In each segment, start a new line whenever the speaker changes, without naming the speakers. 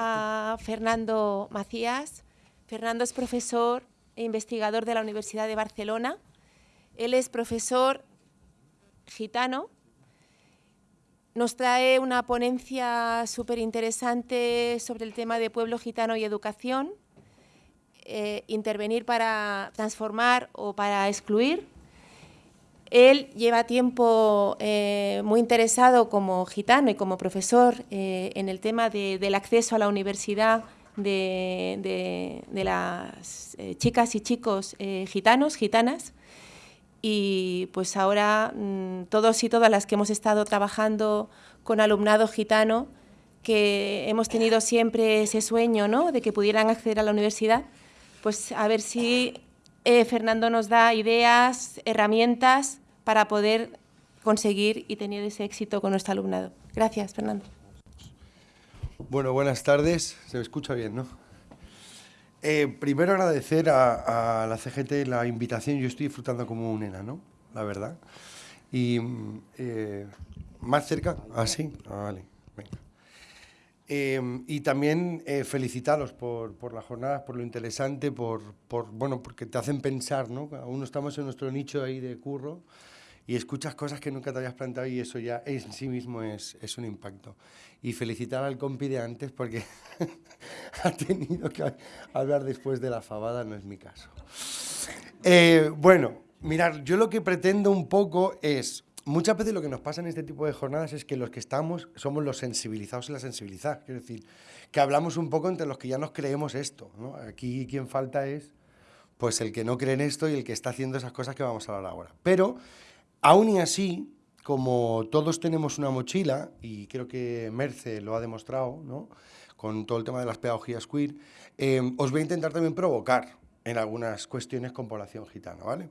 a Fernando Macías. Fernando es profesor e investigador de la Universidad de Barcelona. Él es profesor gitano. Nos trae una ponencia súper interesante sobre el tema de pueblo gitano y educación, eh, intervenir para transformar o para excluir. Él lleva tiempo eh, muy interesado como gitano y como profesor eh, en el tema del acceso a la universidad de, las eh, chicas y chicos gitanos, gitanas. Y pues ahora mm, todos y todas las que hemos estado trabajando con alumnado gitano, que hemos tenido siempre ese sueño ¿no? de que pudieran acceder a la universidad, pues a ver si Fernando nos da ideas, herramientas para poder conseguir y tener ese éxito con nuestro alumnado. Gracias, Fernando.
Bueno, buenas tardes. Se me escucha bien, ¿no? Eh, primero agradecer a, la CGT la invitación. Yo estoy disfrutando como un enano, la verdad. Y eh, más cerca, ah, sí, ah, vale, venga. Eh, y también felicitaros por, por las jornadas, por lo interesante, por, por, bueno, porque te hacen pensar, ¿no? Aún estamos en nuestro nicho ahí de curro y escuchas cosas que nunca te habías planteado y eso ya en sí mismo es, es un impacto. Y felicitar al compi de antes porque ha tenido que hablar después de la fabada, no es mi caso. Eh, bueno, mirar, yo lo que pretendo un poco es, muchas veces lo que nos pasa en este tipo de jornadas es que los que estamos somos los sensibilizados y las sensibilizadas, quiero decir, que hablamos un poco entre los que ya nos creemos esto. Aquí quien falta es pues el que no cree en esto y el que está haciendo esas cosas que vamos a hablar ahora. Pero Aún y así, como todos tenemos una mochila, y creo que Merce lo ha demostrado, ¿no? con todo el tema de las pedagogías queer, eh, os voy a intentar también provocar en algunas cuestiones con población gitana. ¿vale?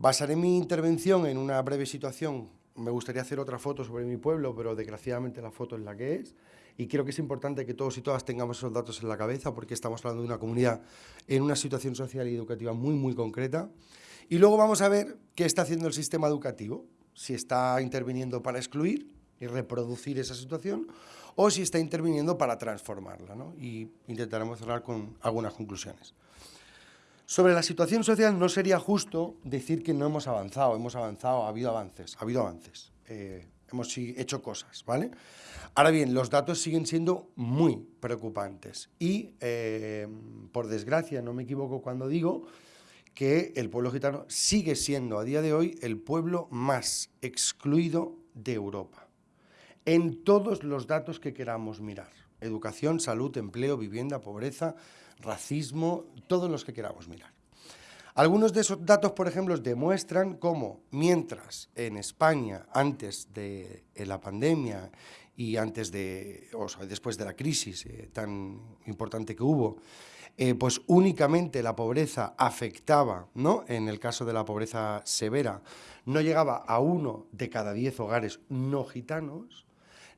Basaré mi intervención en una breve situación. Me gustaría hacer otra foto sobre mi pueblo, pero desgraciadamente la foto es la que es. Y creo que es importante que todos y todas tengamos esos datos en la cabeza porque estamos hablando de una comunidad en una situación social y educativa muy, muy concreta. Y luego vamos a ver qué está haciendo el sistema educativo, si está interviniendo para excluir y reproducir esa situación o si está interviniendo para transformarla. ¿no? Y intentaremos cerrar con algunas conclusiones. Sobre la situación social no sería justo decir que no hemos avanzado, hemos avanzado, ha habido avances, ha habido avances, eh, hemos hecho cosas, ¿vale? Ahora bien, los datos siguen siendo muy preocupantes y, eh, por desgracia, no me equivoco cuando digo que el pueblo gitano sigue siendo a día de hoy el pueblo más excluido de Europa, en todos los datos que queramos mirar. Educación, salud, empleo, vivienda, pobreza, racismo, todos los que queramos mirar. Algunos de esos datos, por ejemplo, demuestran cómo mientras en España, antes de la pandemia y antes de, o después de la crisis eh, tan importante que hubo, eh, pues únicamente la pobreza afectaba, ¿no? en el caso de la pobreza severa, no llegaba a uno de cada diez hogares no gitanos,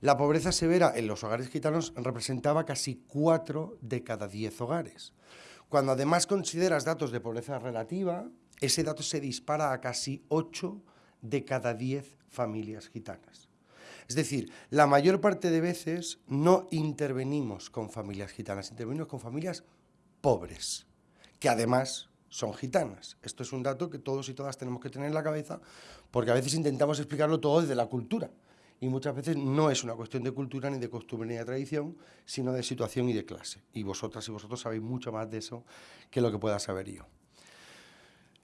la pobreza severa en los hogares gitanos representaba casi cuatro de cada diez hogares. Cuando además consideras datos de pobreza relativa, ese dato se dispara a casi ocho de cada diez familias gitanas. Es decir, la mayor parte de veces no intervenimos con familias gitanas, intervenimos con familias pobres, que además son gitanas. Esto es un dato que todos y todas tenemos que tener en la cabeza, porque a veces intentamos explicarlo todo desde la cultura, y muchas veces no es una cuestión de cultura, ni de costumbre, ni de tradición, sino de situación y de clase. Y vosotras y vosotros sabéis mucho más de eso que lo que pueda saber yo.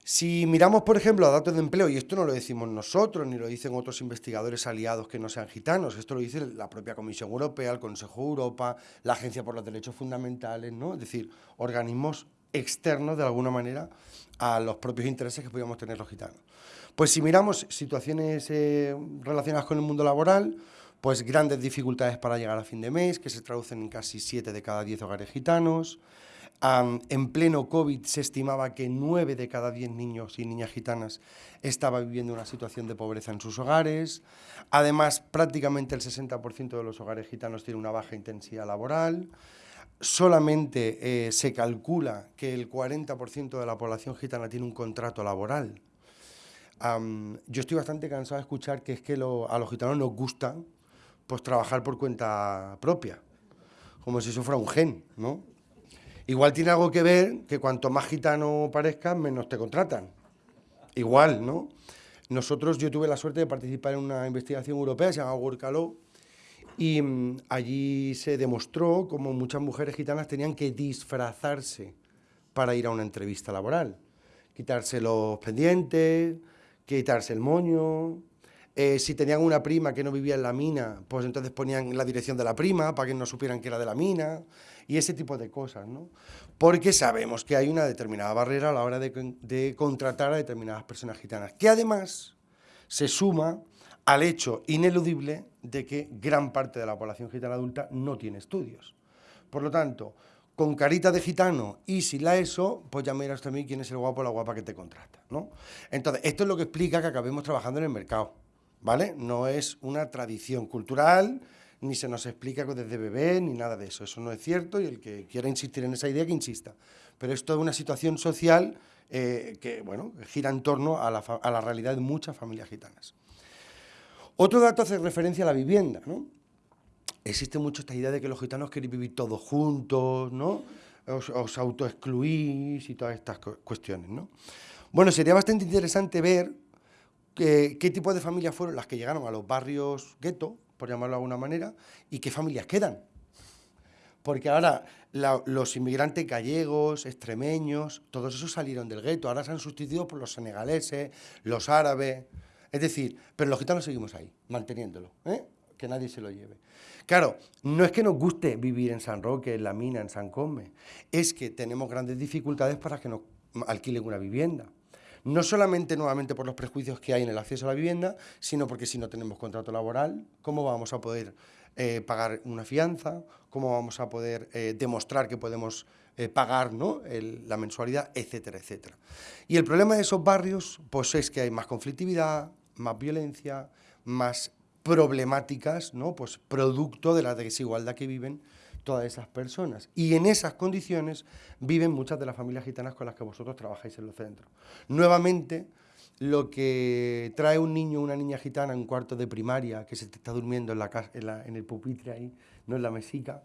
Si miramos, por ejemplo, a datos de empleo, y esto no lo decimos nosotros, ni lo dicen otros investigadores aliados que no sean gitanos, esto lo dice la propia Comisión Europea, el Consejo de Europa, la Agencia por los Derechos Fundamentales, ¿no? es decir, organismos externos, de alguna manera, a los propios intereses que podíamos tener los gitanos. Pues si miramos situaciones eh, relacionadas con el mundo laboral, pues grandes dificultades para llegar a fin de mes, que se traducen en casi 7 de cada 10 hogares gitanos, en pleno COVID se estimaba que 9 de cada 10 niños y niñas gitanas estaba viviendo una situación de pobreza en sus hogares. Además, prácticamente el 60% de los hogares gitanos tiene una baja intensidad laboral. Solamente eh, se calcula que el 40% de la población gitana tiene un contrato laboral. Yo estoy bastante cansado de escuchar que es que a los gitanos nos gusta pues, trabajar por cuenta propia como si eso fuera un gen, ¿no? Igual tiene algo que ver que cuanto más gitano parezcas, menos te contratan. Igual, ¿no? Nosotros, yo tuve la suerte de participar en una investigación europea, se llama Work y mm, allí se demostró cómo muchas mujeres gitanas tenían que disfrazarse para ir a una entrevista laboral. Quitarse los pendientes, quitarse el moño. Eh, si tenían una prima que no vivía en la mina, pues entonces ponían la dirección de la prima para que no supieran que era de la mina. Y ese tipo de cosas, ¿no? Porque sabemos que hay una determinada barrera a la hora de, de contratar a determinadas personas gitanas, que además se suma al hecho ineludible de que gran parte de la población gitana adulta no tiene estudios. Por lo tanto, con carita de gitano y si la ESO, pues ya miras también quién es el guapo o la guapa que te contrata, ¿no? Entonces, esto es lo que explica que acabemos trabajando en el mercado, ¿vale? No es una tradición cultural, ni se nos explica desde bebé, ni nada de eso. Eso no es cierto y el que quiera insistir en esa idea, que insista. Pero esto es una situación social eh, que, bueno, gira en torno a la, a la realidad de muchas familias gitanas. Otro dato hace referencia a la vivienda, ¿no? Existe mucho esta idea de que los gitanos quieren vivir todos juntos, ¿no? Os, os autoexcluís y todas estas cuestiones, ¿no? Bueno, sería bastante interesante ver qué tipo de familias fueron las que llegaron a los barrios gueto, por llamarlo de alguna manera, y qué familias quedan. Porque ahora los inmigrantes gallegos, extremeños, todos esos salieron del gueto, ahora se han sustituido por los senegaleses, los árabes, es decir, pero los gitanos seguimos ahí, manteniéndolo, ¿eh? Que nadie se lo lleve. Claro, no es que nos guste vivir en San Roque, en La Mina, en San Come, es que tenemos grandes dificultades para que nos alquilen una vivienda. No solamente nuevamente por los prejuicios que hay en el acceso a la vivienda, sino porque si no tenemos contrato laboral, ¿cómo vamos a poder eh, pagar una fianza? ¿Cómo vamos a poder eh, demostrar que podemos eh, pagar ¿no? la mensualidad, etcétera, etcétera. Y el problema de esos barrios pues es que hay más conflictividad, más violencia, más problemáticas, ¿no? pues producto de la desigualdad que viven todas esas personas. Y en esas condiciones viven muchas de las familias gitanas con las que vosotros trabajáis en los centros. Nuevamente, lo que trae un niño o una niña gitana en un cuarto de primaria, que se está durmiendo en, la, en, en el pupitre ahí, no en la mesica,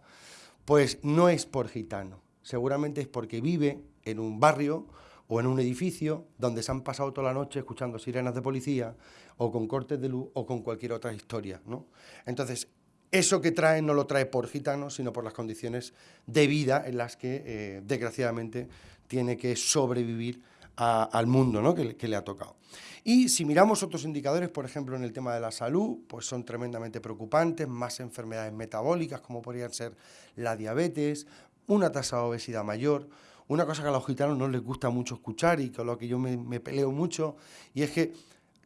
pues no es por gitano, seguramente es porque vive en un barrio o en un edificio donde se han pasado toda la noche escuchando sirenas de policía o con cortes de luz o con cualquier otra historia. ¿no? Entonces, eso que trae no lo trae por gitano, sino por las condiciones de vida en las que, eh, desgraciadamente, tiene que sobrevivir al mundo ¿no? que, que, le ha tocado. Y si miramos otros indicadores, por ejemplo, en el tema de la salud, pues son tremendamente preocupantes, más enfermedades metabólicas, como podrían ser la diabetes, una tasa de obesidad mayor, una cosa que a los gitanos no les gusta mucho escuchar y con lo que yo me, peleo mucho, y es que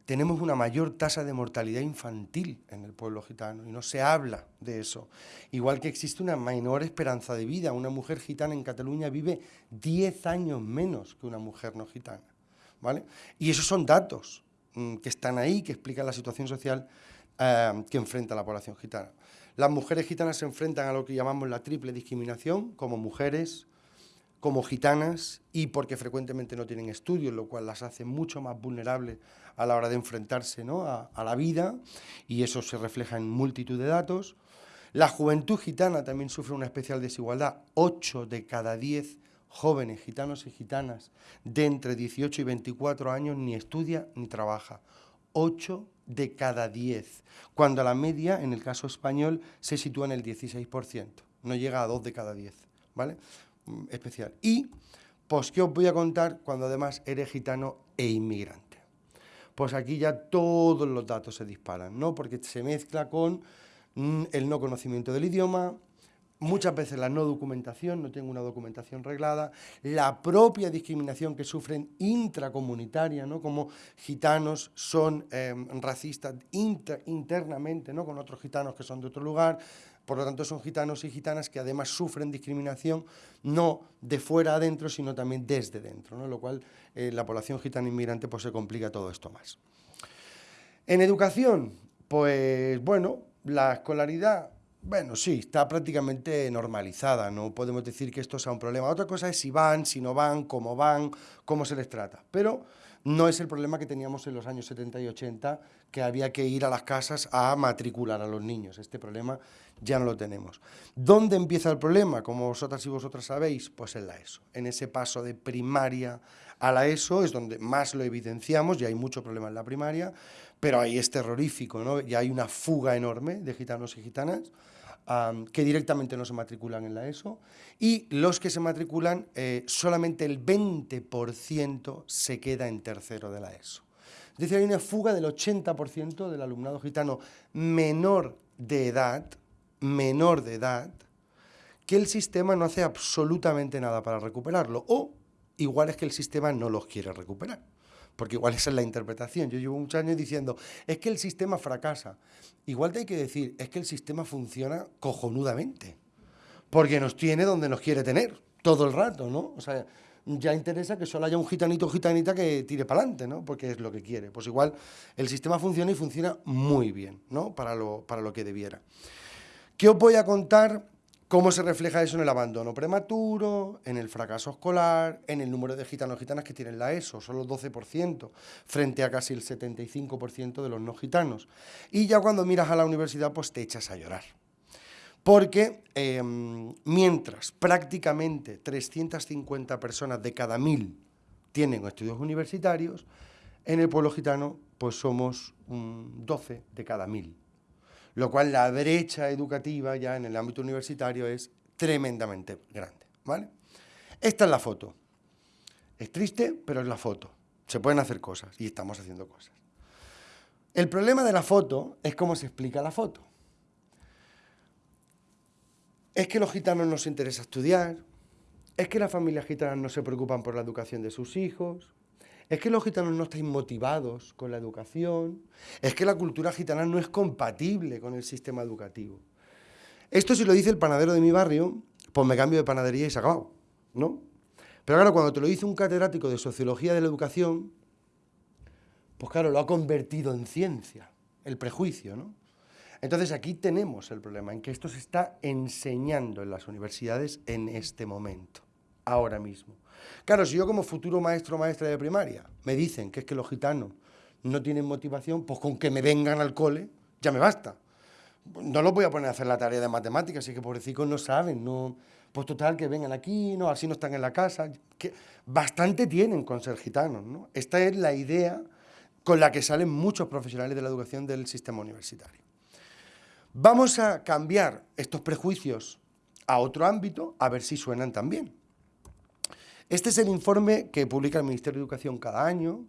tenemos una mayor tasa de mortalidad infantil en el pueblo gitano y no se habla de eso. Igual que existe una menor esperanza de vida. Una mujer gitana en Cataluña vive 10 años menos que una mujer no gitana. ¿vale? Y esos son datos mm, que están ahí, que explican la situación social eh, que enfrenta la población gitana. Las mujeres gitanas se enfrentan a lo que llamamos la triple discriminación, como mujeres, como gitanas y porque frecuentemente no tienen estudios, lo cual las hace mucho más vulnerables a la hora de enfrentarse a, a, la vida y eso se refleja en multitud de datos. La juventud gitana también sufre una especial desigualdad. 8 de cada 10 jóvenes gitanos y gitanas de entre 18 y 24 años ni estudia ni trabaja. 8 de cada 10, cuando la media, en el caso español, se sitúa en el 16%, no llega a 2 de cada 10, ¿vale? Mm, especial. Y, pues, ¿qué os voy a contar cuando además eres gitano e inmigrante? Pues aquí ya todos los datos se disparan, ¿no? Porque se mezcla con mm, el no conocimiento del idioma, muchas veces la no documentación, no tengo una documentación reglada, la propia discriminación que sufren intracomunitaria, ¿no? como gitanos son em, racistas internamente ¿no? con otros gitanos que son de otro lugar, por lo tanto son gitanos y gitanas que además sufren discriminación no de fuera adentro, sino también desde dentro, ¿no? lo cual eh, la población gitana inmigrante pues, se complica todo esto más. En educación, pues bueno, la escolaridad bueno, sí, está prácticamente normalizada, no podemos decir que esto sea un problema. Otra cosa es si van, si no van, cómo van, cómo se les trata. Pero no es el problema que teníamos en los años 70 y 80, que había que ir a las casas a matricular a los niños. Este problema ya no lo tenemos. ¿Dónde empieza el problema? Como vosotras y vosotras sabéis, pues en la ESO. En ese paso de primaria a la ESO es donde más lo evidenciamos, ya hay mucho problema en la primaria, pero ahí es terrorífico, ¿no? Ya hay una fuga enorme de gitanos y gitanas que directamente no se matriculan en la ESO y los que se matriculan, eh, solamente el 20% se queda en tercero de la ESO. Es decir, hay una fuga del 80% del alumnado gitano menor de edad, menor de edad, que el sistema no hace absolutamente nada para recuperarlo, o igual es que el sistema no los quiere recuperar porque igual esa es la interpretación. Yo llevo muchos años diciendo, es que el sistema fracasa. Igual te hay que decir, es que el sistema funciona cojonudamente, porque nos tiene donde nos quiere tener, todo el rato, ¿no? O sea, ya interesa que solo haya un gitanito o gitanita que tire para adelante, ¿no? Porque es lo que quiere. Pues igual el sistema funciona y funciona muy bien, ¿no? Para lo, para lo que debiera. ¿Qué os voy a contar ¿Cómo se refleja eso en el abandono prematuro, en el fracaso escolar, en el número de gitanos gitanas que tienen la ESO? Solo 12% frente a casi el 75% de los no gitanos. Y ya cuando miras a la universidad, pues te echas a llorar. Porque em, mientras prácticamente 350 personas de cada mil tienen estudios universitarios, en el pueblo gitano pues somos 12 de cada mil lo cual la brecha educativa ya en el ámbito universitario es tremendamente grande. ¿vale? Esta es la foto. Es triste, pero es la foto. Se pueden hacer cosas y estamos haciendo cosas. El problema de la foto es cómo se explica la foto. Es que los gitanos no se interesa estudiar, es que las familias gitanas no se preocupan por la educación de sus hijos, es que los gitanos no están motivados con la educación, es que la cultura gitana no es compatible con el sistema educativo. Esto si lo dice el panadero de mi barrio, pues me cambio de panadería y se acabado, ¿no? Pero claro, cuando te lo dice un catedrático de Sociología de la Educación, pues claro, lo ha convertido en ciencia, el prejuicio, ¿no? Entonces aquí tenemos el problema, en que esto se está enseñando en las universidades en este momento, ahora mismo. Claro, si yo como futuro maestro o maestra de primaria me dicen que es que los gitanos no tienen motivación, pues con que me vengan al cole ya me basta. No los voy a poner a hacer la tarea de matemáticas, así que pobrecicos no saben, no... Pues total, que vengan aquí, no, así no están en la casa. Bastante tienen con ser gitanos, ¿no? Esta es la idea con la que salen muchos profesionales de la educación del sistema universitario. Vamos a cambiar estos prejuicios a otro ámbito, a ver si suenan también. Este es el informe que publica el Ministerio de Educación cada año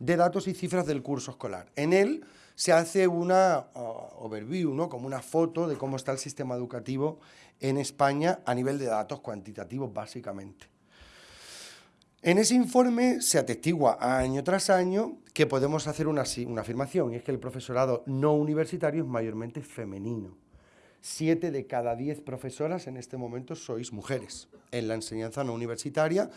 de datos y cifras del curso escolar. En él se hace una uh, overview, ¿no? como una foto de cómo está el sistema educativo en España a nivel de datos cuantitativos, básicamente. En ese informe se atestigua año tras año que podemos hacer una, una afirmación, y es que el profesorado no universitario es mayormente femenino. Siete de cada diez profesoras en este momento sois mujeres en la enseñanza no universitaria,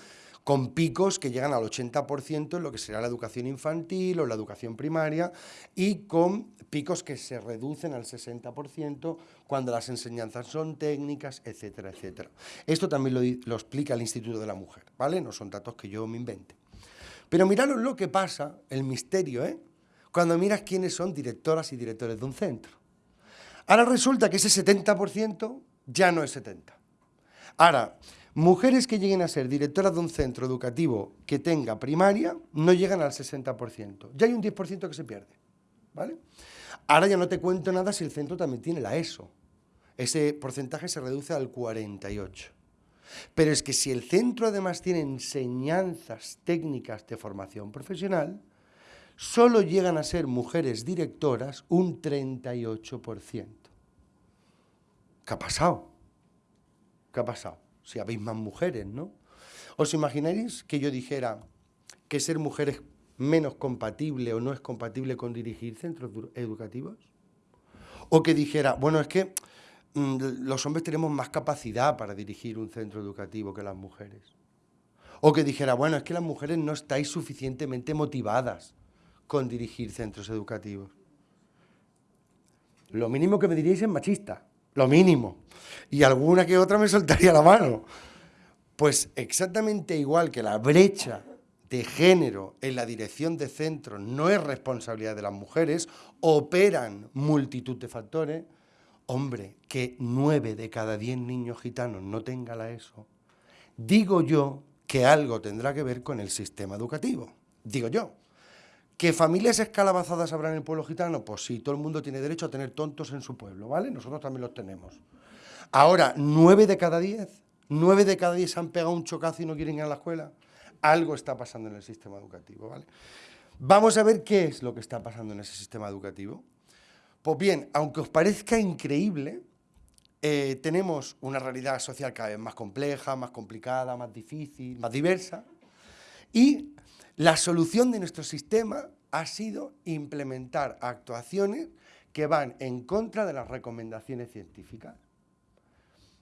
con picos que llegan al 80% en lo que será la educación infantil o la educación primaria y con picos que se reducen al 60% cuando las enseñanzas son técnicas, etcétera, etcétera. Esto también lo, explica el Instituto de la Mujer, ¿vale? No son datos que yo me invente. Pero miraros lo que pasa, el misterio, ¿eh? Cuando miras quiénes son directoras y directores de un centro. Ahora resulta que ese 70% ya no es 70%. Ahora, mujeres que lleguen a ser directoras de un centro educativo que tenga primaria no llegan al 60%. Ya hay un 10% que se pierde. ¿vale? Ahora ya no te cuento nada si el centro también tiene la ESO. Ese porcentaje se reduce al 48%. Pero es que si el centro además tiene enseñanzas técnicas de formación profesional, solo llegan a ser mujeres directoras un 38%. ¿Qué ha pasado? ¿Qué ha pasado? Si habéis más mujeres, ¿no? ¿Os imagináis que yo dijera que ser mujer es menos compatible o no es compatible con dirigir centros educativos? O que dijera, bueno, es que mm, los hombres tenemos más capacidad para dirigir un centro educativo que las mujeres. O que dijera, bueno, es que las mujeres no estáis suficientemente motivadas con dirigir centros educativos. Lo mínimo que me diríais es machista, lo mínimo. Y alguna que otra me soltaría la mano. Pues exactamente igual que la brecha de género en la dirección de centros no es responsabilidad de las mujeres, operan multitud de factores, hombre, que nueve de cada diez niños gitanos no tenga la ESO, digo yo que algo tendrá que ver con el sistema educativo, digo yo. ¿Que familias escalabazadas habrá en el pueblo gitano? Pues sí, todo el mundo tiene derecho a tener tontos en su pueblo, ¿vale? Nosotros también los tenemos. Ahora, nueve de cada diez, nueve de cada diez se han pegado un chocazo y no quieren ir a la escuela. Algo está pasando en el sistema educativo, ¿vale? Vamos a ver qué es lo que está pasando en ese sistema educativo. Pues bien, aunque os parezca increíble, eh, tenemos una realidad social cada vez más compleja, más complicada, más difícil, más diversa, y la solución de nuestro sistema ha sido implementar actuaciones que van en contra de las recomendaciones científicas.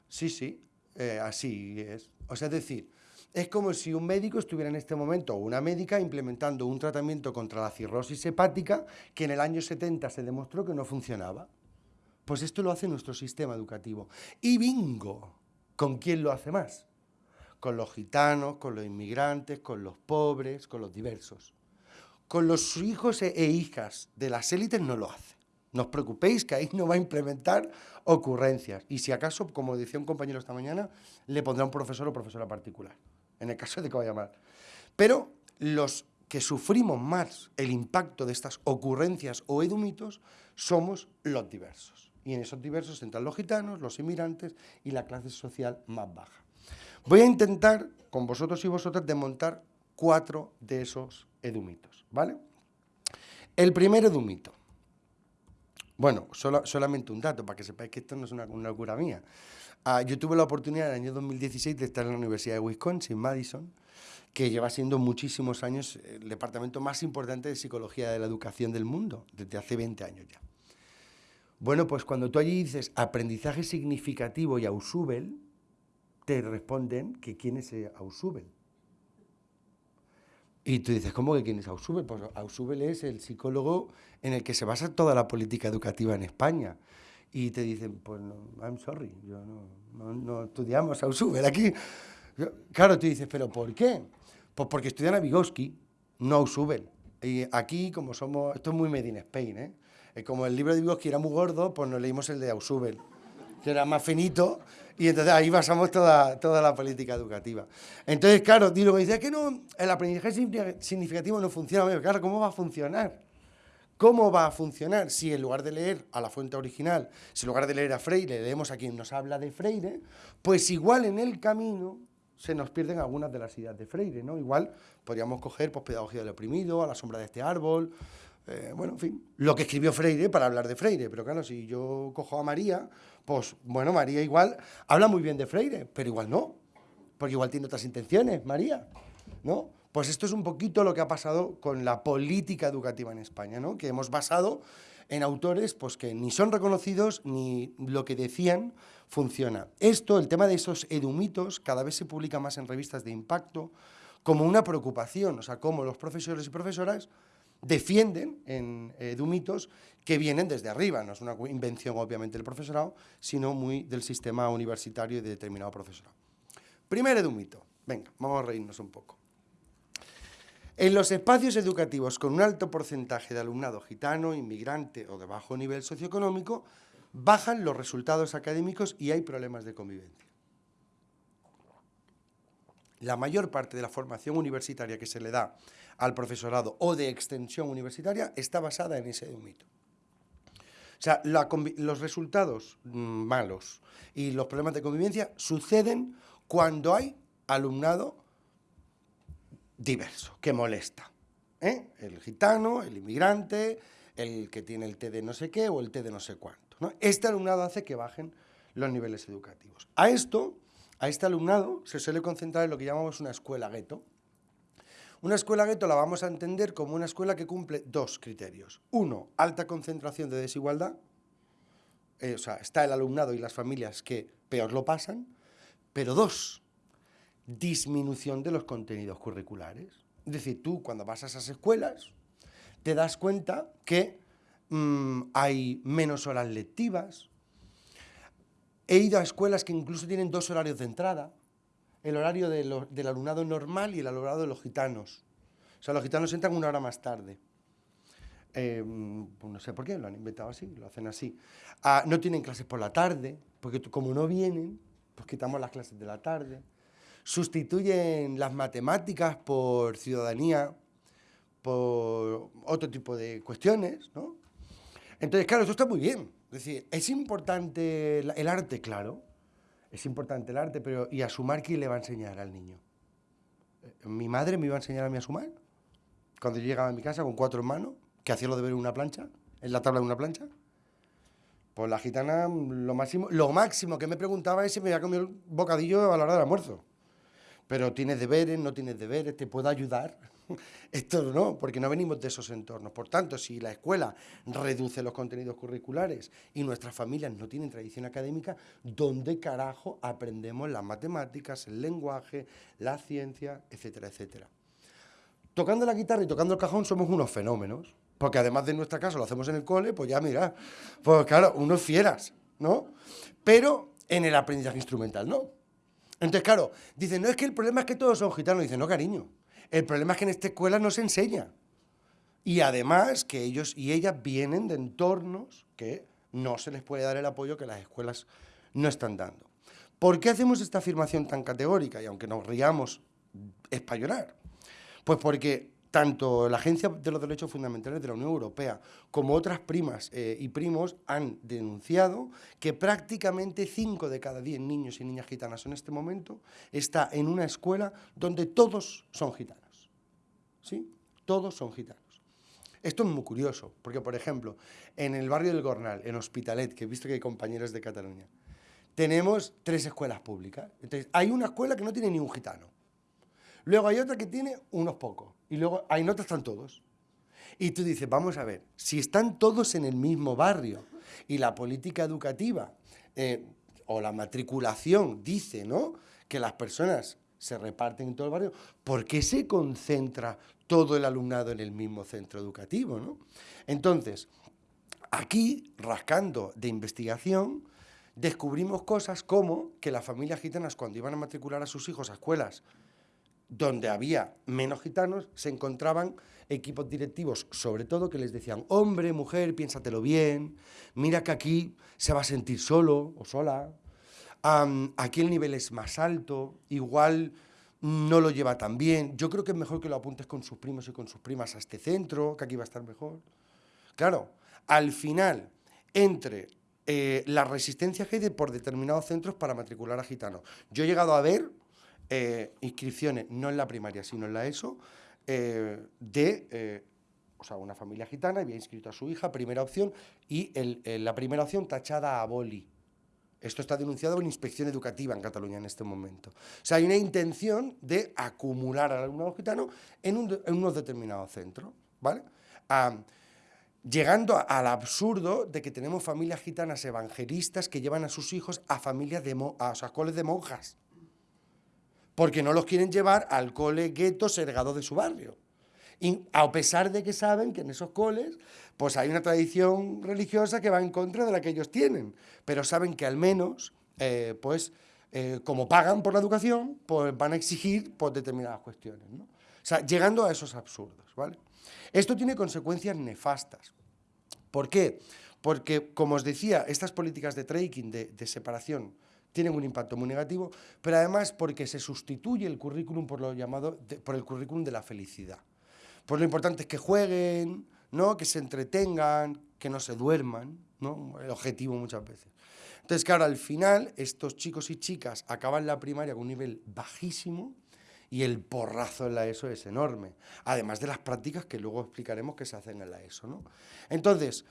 Sí, sí, eh, así es. O sea, es decir, es como si un médico estuviera en este momento, o una médica, implementando un tratamiento contra la cirrosis hepática que en el año 70 se demostró que no funcionaba. Pues esto lo hace nuestro sistema educativo. Y bingo, ¿con quién lo hace más? Con los gitanos, con los inmigrantes, con los pobres, con los diversos. Con los hijos e, e hijas de las élites no lo hace. No os preocupéis que ahí no va a implementar ocurrencias. Y si acaso, como decía un compañero esta mañana, le pondrá un profesor o profesora particular, en el caso de que vaya mal. Pero los que sufrimos más el impacto de estas ocurrencias o edumitos somos los diversos. Y en esos diversos entran los gitanos, los inmigrantes y la clase social más baja. Voy a intentar, con vosotros y vosotras, desmontar cuatro de esos edumitos, ¿vale? El primer edumito bueno, solamente un dato, para que sepáis que esto no es una, locura mía. Ah, yo tuve la oportunidad en el año 2016 de estar en la Universidad de Wisconsin, Madison, que lleva siendo muchísimos años el departamento más importante de psicología de la educación del mundo, desde hace 20 años ya. Bueno, pues cuando tú allí dices aprendizaje significativo y Ausubel, te responden que quién es Ausubel. Y tú dices, ¿cómo que quién es Ausubel? Pues Ausubel es el psicólogo en el que se basa toda la política educativa en España. Y te dicen, pues no, I'm sorry, yo no, no, estudiamos Ausubel aquí. Claro, tú dices, ¿pero por qué? Pues porque estudian a Vygotsky, no Ausubel. Y aquí, como somos, esto es muy made in Spain, ¿eh? Como el libro de Vygotsky era muy gordo, pues nos leímos el de Ausubel que era más finito, y entonces ahí basamos toda, toda la política educativa. Entonces, claro, digo, me dice que no, el aprendizaje significativo no funciona. Claro, ¿cómo va a funcionar? ¿Cómo va a funcionar si en lugar de leer a la fuente original, si en lugar de leer a Freire, leemos a quien nos habla de Freire, pues igual en el camino se nos pierden algunas de las ideas de Freire, ¿no? Igual podríamos coger pues, Pedagogía del Oprimido, A la sombra de este árbol, eh, bueno, en fin, lo que escribió Freire para hablar de Freire, pero claro, si yo cojo a María, pues bueno, María igual habla muy bien de Freire, pero igual no, porque igual tiene otras intenciones, María, ¿no? Pues esto es un poquito lo que ha pasado con la política educativa en España, ¿no? Que hemos basado en autores pues, que ni son reconocidos ni lo que decían funciona. Esto, el tema de esos edumitos, cada vez se publica más en revistas de impacto como una preocupación, o sea, cómo los profesores y profesoras defienden en edumitos que vienen desde arriba, no es una invención obviamente del profesorado, sino muy del sistema universitario y de determinado profesorado. Primer edumito, venga, vamos a reírnos un poco. En los espacios educativos con un alto porcentaje de alumnado gitano, inmigrante o de bajo nivel socioeconómico, bajan los resultados académicos y hay problemas de convivencia. La mayor parte de la formación universitaria que se le da al profesorado o de extensión universitaria está basada en ese mito. O sea, los resultados mm, malos y los problemas de convivencia suceden cuando hay alumnado diverso, que molesta. ¿eh? El gitano, el inmigrante, el que tiene el té de no sé qué o el té de no sé cuánto. Este alumnado hace que bajen los niveles educativos. A esto, a este alumnado, se suele concentrar en lo que llamamos una escuela gueto, una escuela gueto la vamos a entender como una escuela que cumple dos criterios. Uno, alta concentración de desigualdad, eh, o sea, está el alumnado y las familias que peor lo pasan, pero dos, disminución de los contenidos curriculares. Es decir, tú cuando vas a esas escuelas te das cuenta que mm, hay menos horas lectivas. He ido a escuelas que incluso tienen dos horarios de entrada, el horario del alumnado normal y el horario de los gitanos. O sea, los gitanos entran una hora más tarde. Eh, pues no sé por qué, lo han inventado así, lo hacen así. Ah, no tienen clases por la tarde, porque como no vienen, pues quitamos las clases de la tarde. Sustituyen las matemáticas por ciudadanía, por otro tipo de cuestiones, ¿no? Entonces, claro, esto está muy bien. Es decir, es importante el arte, claro, es importante el arte, pero ¿y a sumar quién le va a enseñar al niño? Eh, ¿Mi madre me iba a enseñar a mí a sumar? Cuando yo llegaba a mi casa con cuatro hermanos, que hacía lo de ver una plancha, en la tabla de una plancha. Pues la gitana, lo máximo, lo máximo que me preguntaba es si me había comido el bocadillo a la hora del almuerzo. Pero tienes deberes, no tienes deberes, te puedo ayudar. Esto no, porque no venimos de esos entornos. Por tanto, si la escuela reduce los contenidos curriculares y nuestras familias no tienen tradición académica, ¿dónde carajo aprendemos las matemáticas, el lenguaje, la ciencia, etcétera, etcétera? Tocando la guitarra y tocando el cajón somos unos fenómenos, porque además de nuestra casa lo hacemos en el cole, pues ya mira, pues claro, unos fieras, ¿no? Pero en el aprendizaje instrumental no. Entonces, claro, dicen, no es que el problema es que todos son gitanos. Dicen, no, cariño, el problema es que en esta escuela no se enseña. Y además que ellos y ellas vienen de entornos que no se les puede dar el apoyo que las escuelas no están dando. ¿Por qué hacemos esta afirmación tan categórica? Y aunque nos riamos, españolar. Pues porque tanto la Agencia de los Derechos Fundamentales de la Unión Europea como otras primas eh, y primos han denunciado que prácticamente 5 de cada 10 niños y niñas gitanas en este momento está en una escuela donde todos son gitanos. ¿Sí? Todos son gitanos. Esto es muy curioso, porque, por ejemplo, en el barrio del Gornal, en Hospitalet, que he visto que hay compañeros de Cataluña, tenemos tres escuelas públicas. Hay una escuela que no tiene ni un gitano. Luego hay otra que tiene unos pocos. Y luego hay otras están todos. Y tú dices, vamos a ver, si están todos en el mismo barrio y la política educativa eh, o la matriculación dice ¿no? que las personas se reparten en todo el barrio, ¿por qué se concentra todo el alumnado en el mismo centro educativo? ¿no? Entonces, aquí, rascando de investigación, descubrimos cosas como que las familias gitanas cuando iban a matricular a sus hijos a escuelas donde había menos gitanos, se encontraban equipos directivos, sobre todo, que les decían, hombre, mujer, piénsatelo bien, mira que aquí se va a sentir solo o sola, aquí el nivel es más alto, igual no lo lleva tan bien, yo creo que es mejor que lo apuntes con sus primos y con sus primas a este centro, que aquí va a estar mejor. Claro, al final, entre eh, la resistencia que hay de por determinados centros para matricular a gitanos, yo he llegado a ver eh, inscripciones, no en la primaria, sino en la ESO, eh, de eh, o sea, una familia gitana había inscrito a su hija, primera opción, y la primera opción tachada a boli. Esto está denunciado en inspección educativa en Cataluña en este momento. O sea, hay una intención de acumular al alumnado gitano en, unos determinados centros, ¿vale? llegando al absurdo de que tenemos familias gitanas evangelistas que llevan a sus hijos a familias de a, o de monjas porque no los quieren llevar al cole gueto sergado de su barrio. Y a pesar de que saben que en esos coles pues hay una tradición religiosa que va en contra de la que ellos tienen, pero saben que al menos, eh, pues, eh, como pagan por la educación, pues van a exigir por determinadas cuestiones. ¿no? O sea, llegando a esos absurdos, ¿vale? Esto tiene consecuencias nefastas. ¿Por qué? Porque, como os decía, estas políticas de tracking, de separación, tienen un impacto muy negativo, pero además porque se sustituye el currículum por lo llamado por el currículum de la felicidad. Pues lo importante es que jueguen, ¿no? que se entretengan, que no se duerman, ¿no? el objetivo muchas veces. Entonces, claro, al final estos chicos y chicas acaban la primaria con un nivel bajísimo y el porrazo en la ESO es enorme, además de las prácticas que luego explicaremos que se hacen en la ESO. ¿no? Entonces,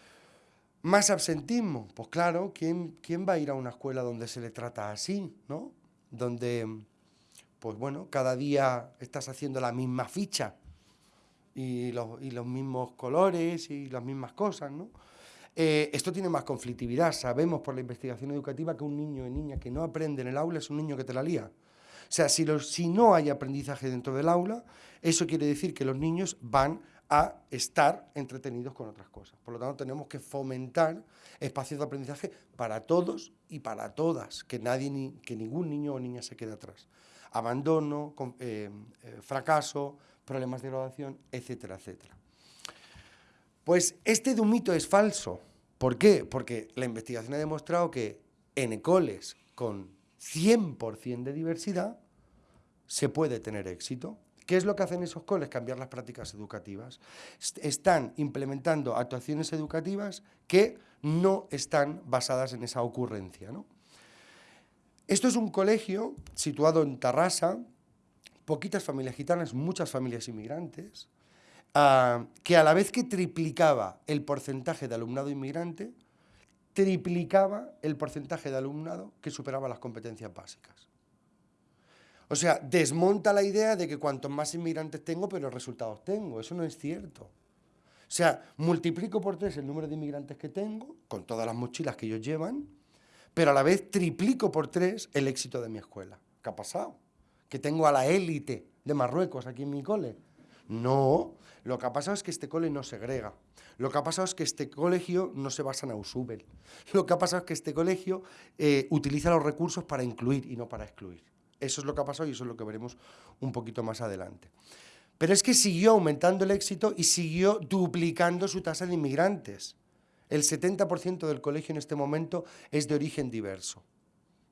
más absentismo, pues claro, ¿quién, ¿quién va a ir a una escuela donde se le trata así, ¿no? Donde, pues bueno, cada día estás haciendo la misma ficha y los, y los mismos colores y las mismas cosas, ¿no? Eh, esto tiene más conflictividad. Sabemos por la investigación educativa que un niño o niña que no aprende en el aula es un niño que te la lía. O sea, si, los, si no hay aprendizaje dentro del aula, eso quiere decir que los niños van a estar entretenidos con otras cosas. Por lo tanto, tenemos que fomentar espacios de aprendizaje para todos y para todas, que, nadie, que ningún niño o niña se quede atrás. Abandono, eh, eh, fracaso, problemas de graduación, etcétera, etcétera. Pues este de mito es falso. ¿Por qué? Porque la investigación ha demostrado que en ecoles con 100% de diversidad se puede tener éxito. ¿Qué es lo que hacen esos coles? Cambiar las prácticas educativas. Están implementando actuaciones educativas que no están basadas en esa ocurrencia. Esto es un colegio situado en Tarrasa, poquitas familias gitanas, muchas familias inmigrantes, ah, que a la vez que triplicaba el porcentaje de alumnado inmigrante, triplicaba el porcentaje de alumnado que superaba las competencias básicas. O sea, desmonta la idea de que cuantos más inmigrantes tengo, pero resultados tengo. Eso no es cierto. O sea, multiplico por tres el número de inmigrantes que tengo, con todas las mochilas que ellos llevan, pero a la vez triplico por tres el éxito de mi escuela. ¿Qué ha pasado? Que tengo a la élite de Marruecos aquí en mi cole. No, lo que ha pasado es que este cole no segrega. Lo que ha pasado es que este colegio no se basa en Ausubel. Lo que ha pasado es que este colegio eh, utiliza los recursos para incluir y no para excluir. Eso es lo que ha pasado y eso es lo que veremos un poquito más adelante. Pero es que siguió aumentando el éxito y siguió duplicando su tasa de inmigrantes. El 70% del colegio en este momento es de origen diverso.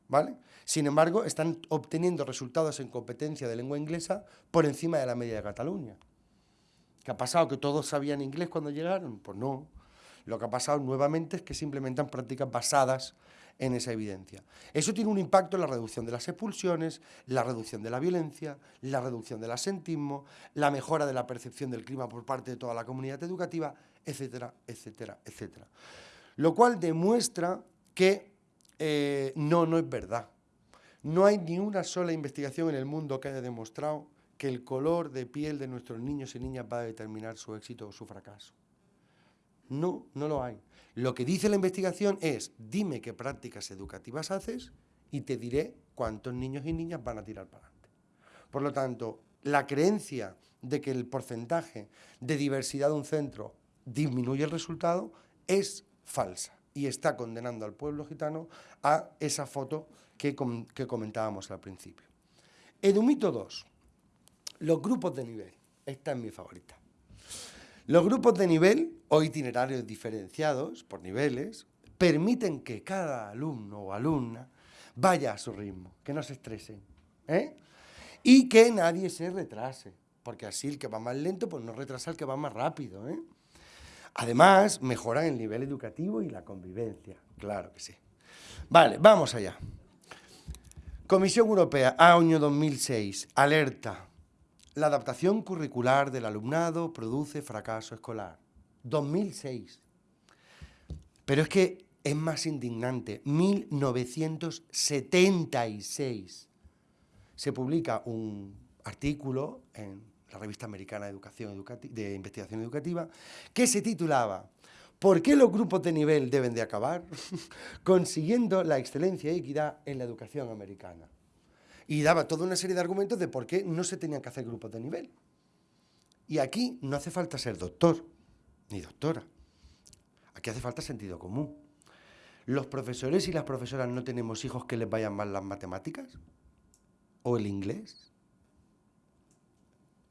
¿Vale? Sin embargo, están obteniendo resultados en competencia de lengua inglesa por encima de la media de Cataluña. ¿Qué ha pasado? ¿Que todos sabían inglés cuando llegaron? Pues no. Lo que ha pasado nuevamente es que se implementan prácticas basadas en esa evidencia. Eso tiene un impacto en la reducción de las expulsiones, la reducción de la violencia, la reducción del asentismo, la mejora de la percepción del clima por parte de toda la comunidad educativa, etcétera, etcétera, etcétera. Lo cual demuestra que eh, no, no es verdad. No hay ni una sola investigación en el mundo que haya demostrado que el color de piel de nuestros niños y niñas va a determinar su éxito o su fracaso. No, no lo hay. Lo que dice la investigación es, dime qué prácticas educativas haces y te diré cuántos niños y niñas van a tirar para adelante. Por lo tanto, la creencia de que el porcentaje de diversidad de un centro disminuye el resultado es falsa y está condenando al pueblo gitano a esa foto que, comentábamos al principio. Edumito 2. Los grupos de nivel. Esta es mi favorita. Los grupos de nivel o itinerarios diferenciados por niveles permiten que cada alumno o alumna vaya a su ritmo, que no se estresen ¿eh? y que nadie se retrase, porque así el que va más lento pues no retrasa al que va más rápido. ¿eh? Además, mejoran el nivel educativo y la convivencia, claro que sí. Vale, vamos allá. Comisión Europea, año 2006, alerta, la adaptación curricular del alumnado produce fracaso escolar. 2006. Pero es que es más indignante. 1976 se publica un artículo en la revista americana de, Educación de Investigación Educativa que se titulaba ¿Por qué los grupos de nivel deben de acabar? Consiguiendo la excelencia y equidad en la educación americana y daba toda una serie de argumentos de por qué no se tenían que hacer grupos de nivel. Y aquí no hace falta ser doctor ni doctora. Aquí hace falta sentido común. ¿Los profesores y las profesoras no tenemos hijos que les vayan mal las matemáticas? ¿O el inglés?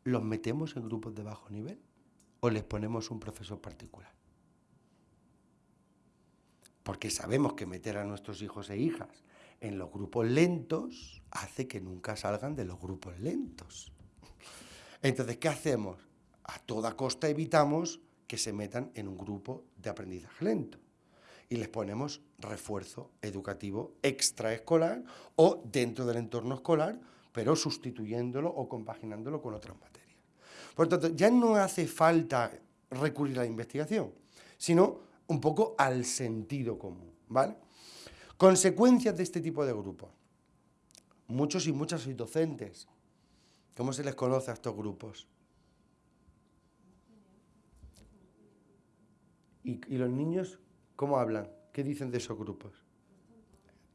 ¿Los metemos en grupos de bajo nivel? ¿O les ponemos un profesor particular? Porque sabemos que meter a nuestros hijos e hijas en los grupos lentos hace que nunca salgan de los grupos lentos. Entonces, ¿qué hacemos? A toda costa evitamos que se metan en un grupo de aprendizaje lento y les ponemos refuerzo educativo extraescolar o dentro del entorno escolar, pero sustituyéndolo o compaginándolo con otras materias. Por tanto, ya no hace falta recurrir a la investigación, sino un poco al sentido común, ¿vale? Consecuencias de este tipo de grupos. Muchos y muchas sois docentes. ¿Cómo se les conoce a estos grupos? ¿Y, los niños cómo hablan? ¿Qué dicen de esos grupos?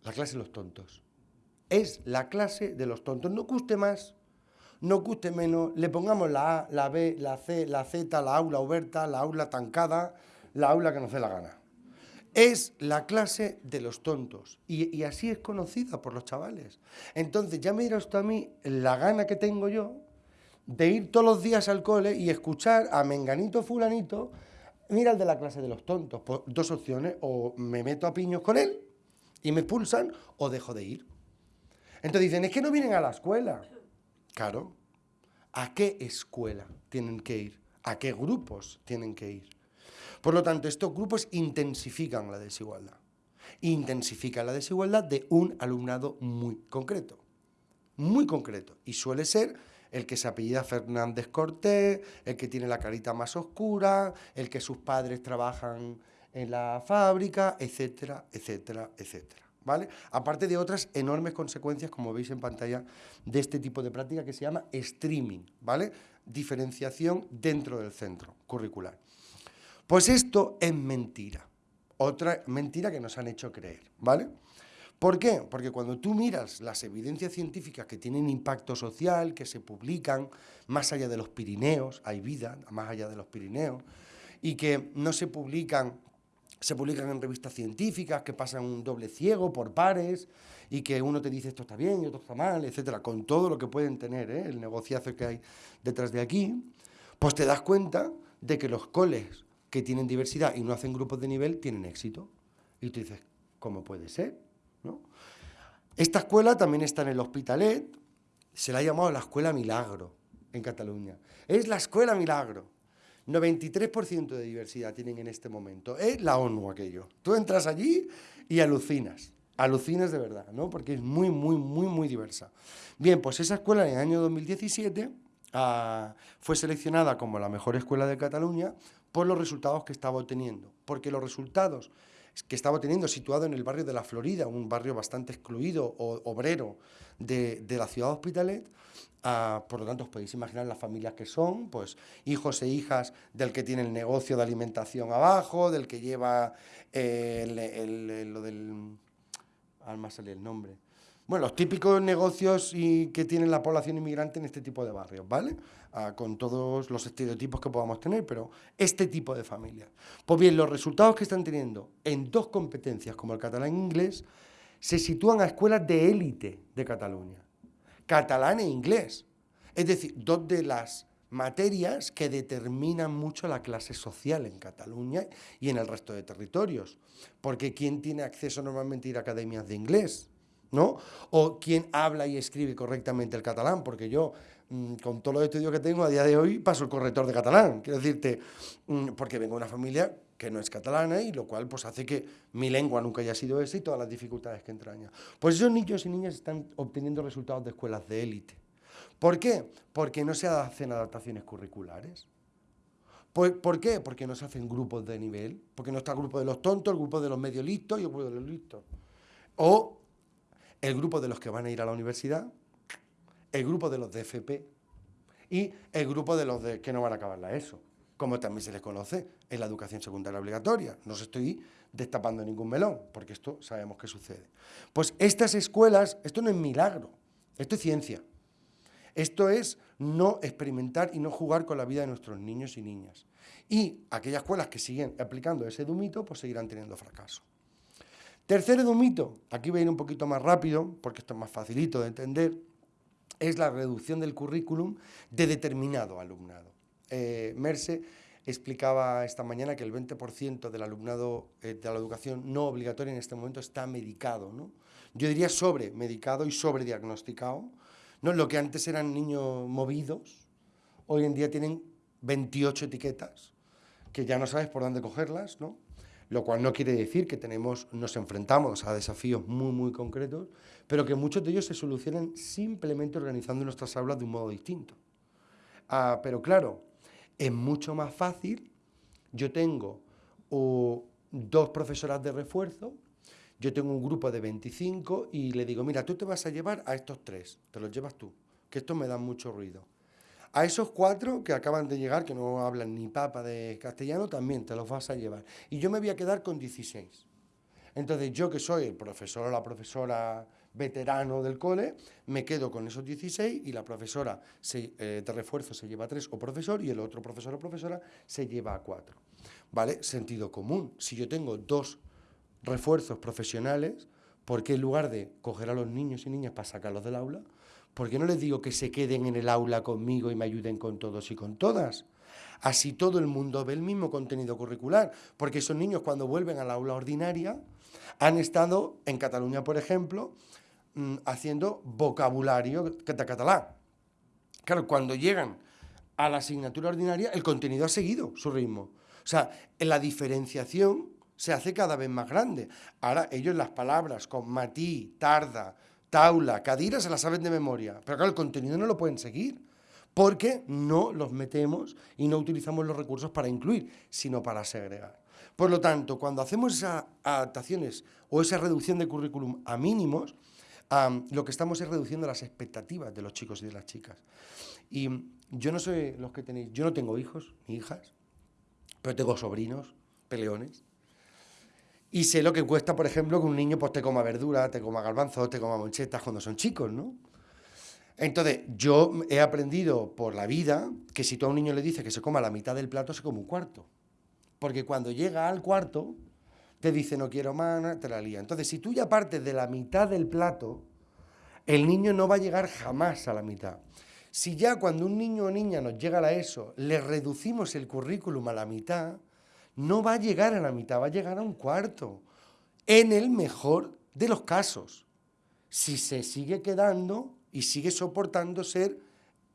La clase de los tontos. Es la clase de los tontos. No guste más, no guste menos, le pongamos la A, la B, la C, la Z, la aula oberta, la aula tancada, la aula que nos dé la gana es la clase de los tontos. Y, así es conocida por los chavales. Entonces, ya me dirá usted a mí la gana que tengo yo de ir todos los días al cole y escuchar a Menganito Fulanito, mira el de la clase de los tontos, pues dos opciones, o me meto a piños con él y me expulsan, o dejo de ir. Entonces dicen, es que no vienen a la escuela. Claro, ¿a qué escuela tienen que ir? ¿A qué grupos tienen que ir? Por lo tanto, estos grupos intensifican la desigualdad. Intensifican la desigualdad de un alumnado muy concreto. Muy concreto. Y suele ser el que se apellida Fernández Cortés, el que tiene la carita más oscura, el que sus padres trabajan en la fábrica, etcétera, etcétera, etcétera. ¿Vale? Aparte de otras enormes consecuencias, como veis en pantalla, de este tipo de práctica que se llama streaming, ¿vale? Diferenciación dentro del centro curricular. Pues esto es mentira. Otra mentira que nos han hecho creer, ¿vale? ¿Por qué? Porque cuando tú miras las evidencias científicas que tienen impacto social, que se publican más allá de los Pirineos, hay vida más allá de los Pirineos, y que no se publican, se publican en revistas científicas, que pasan un doble ciego por pares, y que uno te dice esto está bien y otro está mal, etcétera, con todo lo que pueden tener, ¿eh? el negociazo que hay detrás de aquí, pues te das cuenta de que los coles que tienen diversidad y no hacen grupos de nivel tienen éxito. Y tú dices, ¿cómo puede ser? Esta escuela también está en el Hospitalet, se la ha llamado la Escuela Milagro en Cataluña. Es la Escuela Milagro. 93% de diversidad tienen en este momento. Es la ONU aquello. Tú entras allí y alucinas. Alucinas de verdad, ¿no? Porque es muy, muy, muy, muy diversa. Bien, pues esa escuela en el año 2017 ah, fue seleccionada como la mejor escuela de Cataluña por los resultados que estaba obteniendo, porque los resultados que estaba obteniendo situado en el barrio de la Florida, un barrio bastante excluido o obrero de, la ciudad de Hospitalet, ah, por lo tanto os podéis imaginar las familias que son, pues hijos e hijas del que tiene el negocio de alimentación abajo, del que lleva eh, lo del... Alma sale el nombre bueno, los típicos negocios y que tiene la población inmigrante en este tipo de barrios, ¿vale? Ah, con todos los estereotipos que podamos tener, pero este tipo de familias. Pues bien, los resultados que están teniendo en dos competencias, como el catalán e inglés, se sitúan a escuelas de élite de Cataluña. Catalán e inglés. Es decir, dos de las materias que determinan mucho la clase social en Cataluña y en el resto de territorios. Porque ¿quién tiene acceso normalmente a ir a academias de inglés? ¿No? O quién habla y escribe correctamente el catalán, porque yo, mm, con todos los estudios que tengo a día de hoy, paso el corrector de catalán. Quiero decirte, mm, porque vengo de una familia que no es catalana y lo cual pues hace que mi lengua nunca haya sido esa y todas las dificultades que entraña. Pues esos niños y niñas están obteniendo resultados de escuelas de élite. ¿Por qué? Porque no se hacen adaptaciones curriculares. ¿Por, qué? Porque no se hacen grupos de nivel, porque no está el grupo de los tontos, el grupo de los medio listos y el grupo de los listos. O el grupo de los que van a ir a la universidad, el grupo de los de FP y el grupo de los de que no van a acabar la ESO, como también se les conoce en la educación secundaria obligatoria. No se estoy destapando ningún melón, porque esto sabemos que sucede. Pues estas escuelas, esto no es milagro, esto es ciencia. Esto es no experimentar y no jugar con la vida de nuestros niños y niñas. Y aquellas escuelas que siguen aplicando ese dumito, pues seguirán teniendo fracaso. Tercer edumito, aquí voy a ir un poquito más rápido, porque esto es más facilito de entender, es la reducción del currículum de determinado alumnado. Eh, Merce explicaba esta mañana que el 20% del alumnado eh, de la educación no obligatoria en este momento está medicado. ¿no? Yo diría sobremedicado y sobrediagnosticado. ¿no? Lo que antes eran niños movidos, hoy en día tienen 28 etiquetas, que ya no sabes por dónde cogerlas, ¿no? Lo cual no quiere decir que tenemos, nos enfrentamos a desafíos muy, muy concretos, pero que muchos de ellos se solucionan simplemente organizando nuestras aulas de un modo distinto. Ah, pero claro, es mucho más fácil, yo tengo dos profesoras de refuerzo, yo tengo un grupo de 25 y le digo, mira, tú te vas a llevar a estos tres, te los llevas tú, que estos me dan mucho ruido. A esos cuatro que acaban de llegar, que no hablan ni papa de castellano, también te los vas a llevar. Y yo me voy a quedar con 16. Entonces yo que soy el profesor o la profesora veterano del cole, me quedo con esos 16 y la profesora eh, de refuerzo se lleva a 3 o profesor y el otro profesor o profesora se lleva a 4. ¿Vale? Sentido común. Si yo tengo dos refuerzos profesionales, ¿por qué en lugar de coger a los niños y niñas para sacarlos del aula, ¿por qué no les digo que se queden en el aula conmigo y me ayuden con todos y con todas? Así todo el mundo ve el mismo contenido curricular, porque esos niños cuando vuelven a la aula ordinaria han estado en Cataluña, por ejemplo, mm, haciendo vocabulario catalán. Claro, cuando llegan a la asignatura ordinaria, el contenido ha seguido su ritmo. O sea, la diferenciación se hace cada vez más grande. Ahora ellos las palabras con matí, tarda, taula, cadira se las saben de memoria, pero claro, el contenido no lo pueden seguir porque no los metemos y no utilizamos los recursos para incluir, sino para segregar. Por lo tanto, cuando hacemos esas adaptaciones o esa reducción de currículum a mínimos, lo que estamos es reduciendo las expectativas de los chicos y de las chicas. Y yo no sé los que tenéis, yo no tengo hijos ni hijas, pero tengo sobrinos, peleones, y sé lo que cuesta, por ejemplo, que un niño pues, te coma verdura, te coma garbanzos, te coma monchetas cuando son chicos, ¿no? Entonces, yo he aprendido por la vida que si tú a un niño le dices que se coma la mitad del plato, se come un cuarto. Porque cuando llega al cuarto, te dice no quiero más, te la lía. Entonces, si tú ya partes de la mitad del plato, el niño no va a llegar jamás a la mitad. Si ya cuando un niño o niña nos llega a eso, le reducimos el currículum a la mitad, no va a llegar a la mitad, va a llegar a un cuarto. En el mejor de los casos. Si se sigue quedando y sigue soportando ser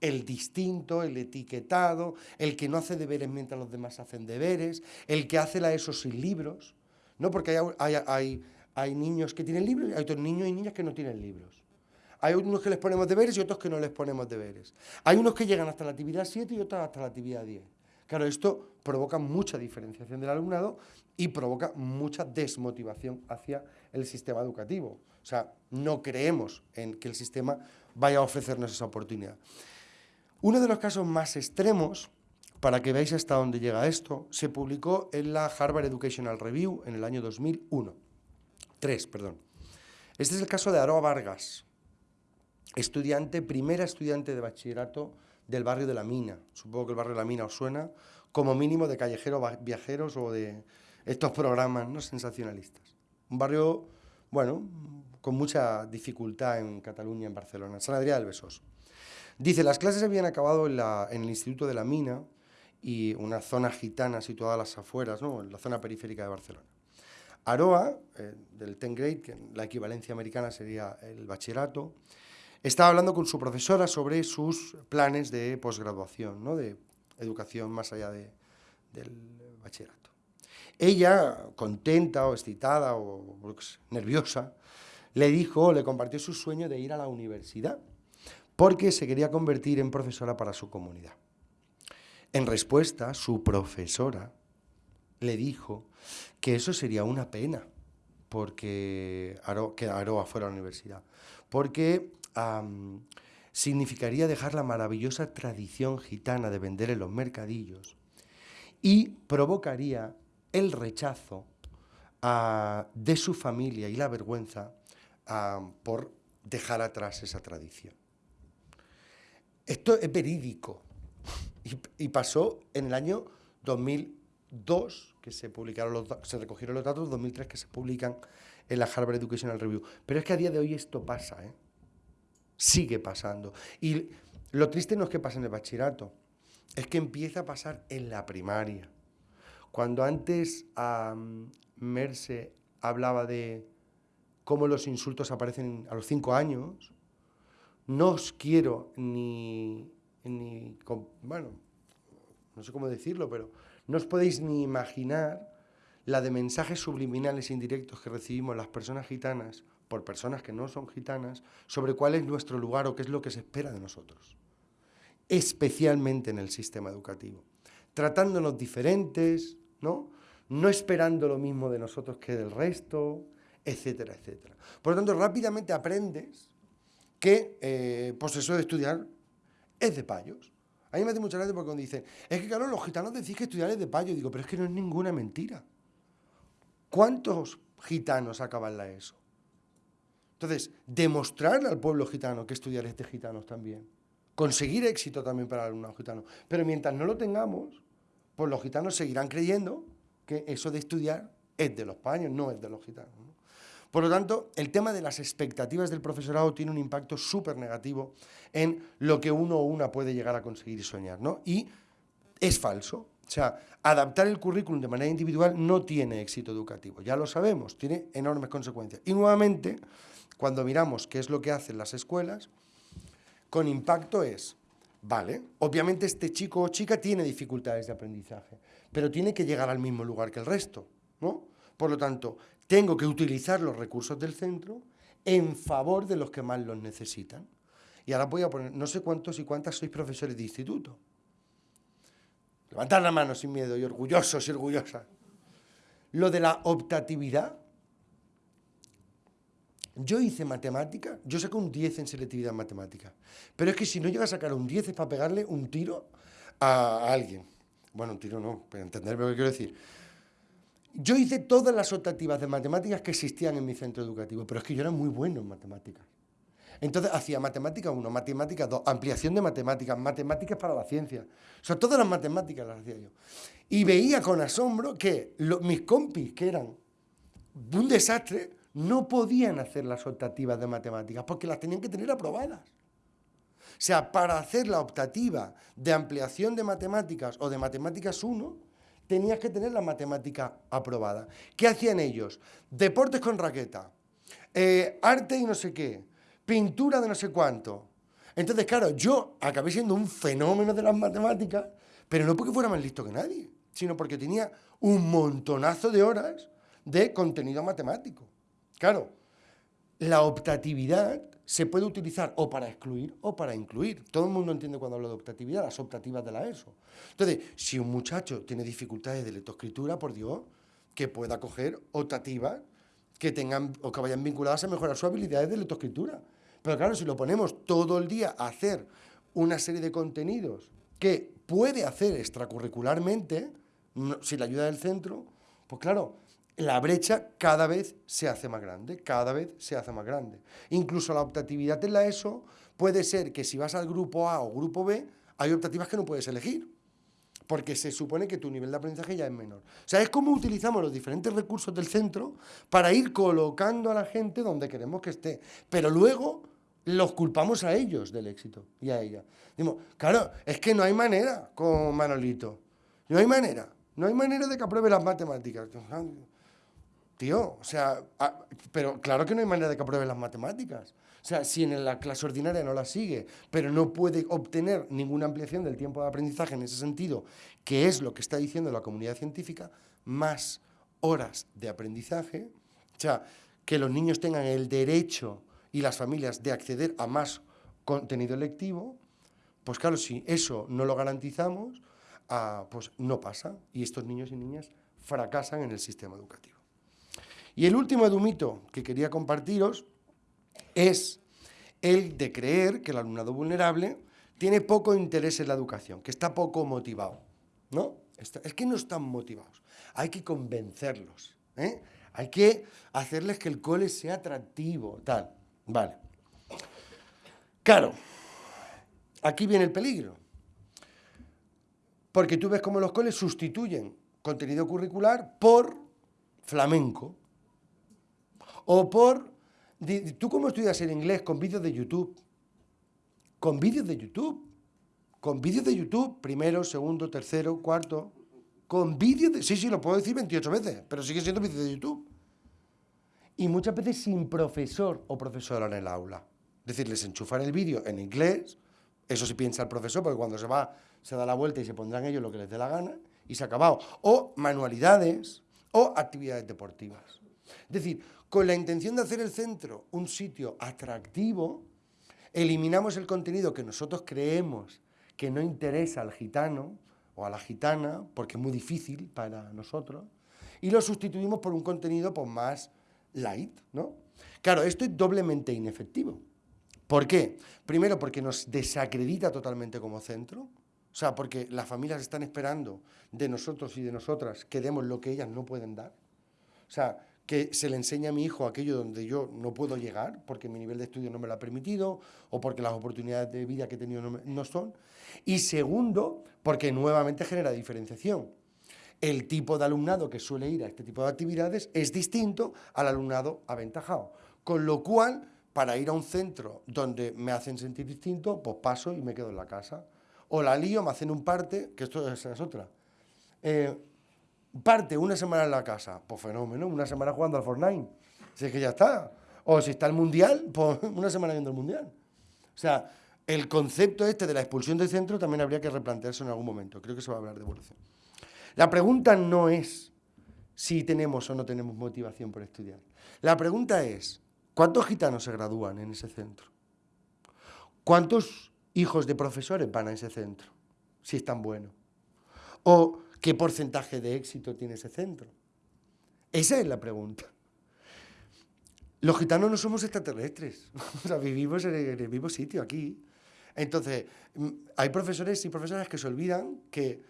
el distinto, el etiquetado, el que no hace deberes mientras los demás hacen deberes, el que hace la ESO sin libros, ¿no? Porque hay, hay, niños que tienen libros y hay otros niños y niñas que no tienen libros. Hay unos que les ponemos deberes y otros que no les ponemos deberes. Hay unos que llegan hasta la actividad 7 y otros hasta la actividad 10. Claro, esto provoca mucha diferenciación del alumnado y provoca mucha desmotivación hacia el sistema educativo. O sea, no creemos en que el sistema vaya a ofrecernos esa oportunidad. Uno de los casos más extremos, para que veáis hasta dónde llega esto, se publicó en la Harvard Educational Review en el año 2001. Tres, perdón. Este es el caso de Aroa Vargas, estudiante, primera estudiante de bachillerato del barrio de La Mina. Supongo que el barrio de La Mina os suena, como mínimo de callejeros viajeros o de estos programas ¿no? sensacionalistas. Un barrio, bueno, con mucha dificultad en Cataluña, en Barcelona, San Adrià del Besós. Dice, las clases habían acabado en, el Instituto de La Mina y una zona gitana situada a las afueras, ¿no? en la zona periférica de Barcelona. Aroa, eh, del 10 grade, que la equivalencia americana sería el bachillerato, estaba hablando con su profesora sobre sus planes de posgraduación, ¿no? de educación más allá de, del bachillerato. Ella, contenta o excitada o pues, nerviosa, le dijo, le compartió su sueño de ir a la universidad, porque se quería convertir en profesora para su comunidad. En respuesta, su profesora le dijo que eso sería una pena porque que Aroa fuera a la universidad, porque significaría dejar la maravillosa tradición gitana de vender en los mercadillos y provocaría el rechazo ah, de su familia y la vergüenza ah, por dejar atrás esa tradición. Esto es verídico y, pasó en el año 2002, que se, publicaron los, se recogieron los datos, 2003 que se publican en la Harvard Educational Review. Pero es que a día de hoy esto pasa, ¿eh? Sigue pasando. Y lo triste no es que pase en el bachillerato, es que empieza a pasar en la primaria. Cuando antes Merce hablaba de cómo los insultos aparecen a los cinco años, no os quiero ni, ni, bueno, no sé cómo decirlo, pero no os podéis ni imaginar la de mensajes subliminales indirectos que recibimos las personas gitanas por personas que no son gitanas sobre cuál es nuestro lugar o qué es lo que se espera de nosotros, especialmente en el sistema educativo, tratándonos diferentes, ¿no? no esperando lo mismo de nosotros que del resto, etcétera, etcétera. Por lo tanto, rápidamente aprendes que eh, pues eso de estudiar es de payos. A mí me hace mucha gracia porque cuando dicen, es que claro, los gitanos decís que estudiar es de payos, digo, pero es que no es ninguna mentira. ¿Cuántos gitanos acaban la ESO? Entonces, demostrar al pueblo gitano que estudiar es de gitanos también. Conseguir éxito también para el alumnado gitano. Pero mientras no lo tengamos, pues los gitanos seguirán creyendo que eso de estudiar es de los paños, no es de los gitanos. Por lo tanto, el tema de las expectativas del profesorado tiene un impacto súper negativo en lo que uno o una puede llegar a conseguir y soñar, ¿no? Y es falso. O sea, adaptar el currículum de manera individual no tiene éxito educativo, ya lo sabemos, tiene enormes consecuencias. Y nuevamente, cuando miramos qué es lo que hacen las escuelas, con impacto es, vale, obviamente este chico o chica tiene dificultades de aprendizaje, pero tiene que llegar al mismo lugar que el resto, ¿no? Por lo tanto, tengo que utilizar los recursos del centro en favor de los que más los necesitan. Y ahora voy a poner, no sé cuántos y cuántas sois profesores de instituto. Levantar la mano sin miedo y orgullosos y orgullosas. Lo de la optatividad. Yo hice matemática, yo saqué un 10 en selectividad en matemática. Pero es que si no llega a sacar un 10 es para pegarle un tiro a alguien. Bueno, un tiro no, pero entenderme lo que quiero decir. Yo hice todas las optativas de matemáticas que existían en mi centro educativo, pero es que yo era muy bueno en matemáticas. Entonces hacía matemática 1, matemática 2, ampliación de matemáticas, matemáticas para la ciencia. O sea, todas las matemáticas las hacía yo. Y veía con asombro que mis compis, que eran un desastre, no podían hacer las optativas de matemáticas porque las tenían que tener aprobadas. O sea, para hacer la optativa de ampliación de matemáticas o de matemáticas 1, tenías que tener la matemática aprobada. ¿Qué hacían ellos? Deportes con raqueta, eh, arte y no sé qué, pintura de no sé cuánto. Entonces, claro, yo acabé siendo un fenómeno de las matemáticas, pero no porque fuera más listo que nadie, sino porque tenía un montonazo de horas de contenido matemático. Claro, la optatividad se puede utilizar o para excluir o para incluir. Todo el mundo entiende cuando hablo de optatividad, las optativas de la ESO. Entonces, si un muchacho tiene dificultades de lectoescritura, por Dios, que pueda coger optativas que tengan o que vayan vinculadas a mejorar sus habilidades de lectoescritura. Pero claro, si lo ponemos todo el día a hacer una serie de contenidos que puede hacer extracurricularmente, sin la ayuda del centro, pues claro, la brecha cada vez se hace más grande, cada vez se hace más grande. Incluso la optatividad en la ESO puede ser que si vas al grupo A o grupo B, hay optativas que no puedes elegir, porque se supone que tu nivel de aprendizaje ya es menor. O sea, es como utilizamos los diferentes recursos del centro para ir colocando a la gente donde queremos que esté. Pero luego los culpamos a ellos del éxito y a ella. Digo, claro, es que no hay manera con Manolito. No hay manera. No hay manera de que apruebe las matemáticas. Tío, o sea, pero claro que no hay manera de que apruebe las matemáticas. O sea, si en la clase ordinaria no la sigue, pero no puede obtener ninguna ampliación del tiempo de aprendizaje en ese sentido, que es lo que está diciendo la comunidad científica, más horas de aprendizaje, o sea, que los niños tengan el derecho y las familias de acceder a más contenido lectivo, pues claro, si eso no lo garantizamos, ah, pues no pasa y estos niños y niñas fracasan en el sistema educativo. Y el último edumito que quería compartiros es el de creer que el alumnado vulnerable tiene poco interés en la educación, que está poco motivado. ¿No? Es que no están motivados. Hay que convencerlos. ¿eh? Hay que hacerles que el cole sea atractivo, tal. Vale. Claro, aquí viene el peligro. Porque tú ves cómo los coles sustituyen contenido curricular por flamenco, o por... ¿Tú cómo estudias el inglés? Con vídeos de YouTube. Con vídeos de YouTube. Con vídeos de YouTube, primero, segundo, tercero, cuarto. Con vídeos de... Sí, sí, lo puedo decir 28 veces, pero sigue siendo vídeos de YouTube. Y muchas veces sin profesor o profesora en el aula. Es decir, les enchufan el vídeo en inglés, eso sí piensa el profesor, porque cuando se va, se da la vuelta y se pondrán ellos lo que les dé la gana, y se ha acabado. O manualidades, o actividades deportivas. Es decir, con la intención de hacer el centro un sitio atractivo, eliminamos el contenido que nosotros creemos que no interesa al gitano o a la gitana, porque es muy difícil para nosotros, y lo sustituimos por un contenido pues, más light, ¿no? Claro, esto es doblemente inefectivo. ¿Por qué? Primero, porque nos desacredita totalmente como centro, o sea, porque las familias están esperando de nosotros y de nosotras que demos lo que ellas no pueden dar. O sea, que se le enseña a mi hijo aquello donde yo no puedo llegar porque mi nivel de estudio no me lo ha permitido o porque las oportunidades de vida que he tenido no, son. Y segundo, porque nuevamente genera diferenciación. el tipo de alumnado que suele ir a este tipo de actividades es distinto al alumnado aventajado. Con lo cual, para ir a un centro donde me hacen sentir distinto, pues paso y me quedo en la casa. O la lío, me hacen un parte, que esto es, otra. Eh, parte una semana en la casa, pues fenómeno, una semana jugando al Fortnite. Si es que ya está. O si está el Mundial, pues una semana viendo el Mundial. O sea, el concepto este de la expulsión del centro también habría que replantearse en algún momento. Creo que se va a hablar de evolución. La pregunta no es si tenemos o no tenemos motivación por estudiar. La pregunta es, ¿cuántos gitanos se gradúan en ese centro? ¿Cuántos hijos de profesores van a ese centro? Si es tan bueno. ¿O qué porcentaje de éxito tiene ese centro? Esa es la pregunta. Los gitanos no somos extraterrestres, vivimos en el mismo sitio aquí. Entonces, mm, hay profesores y profesoras que se olvidan que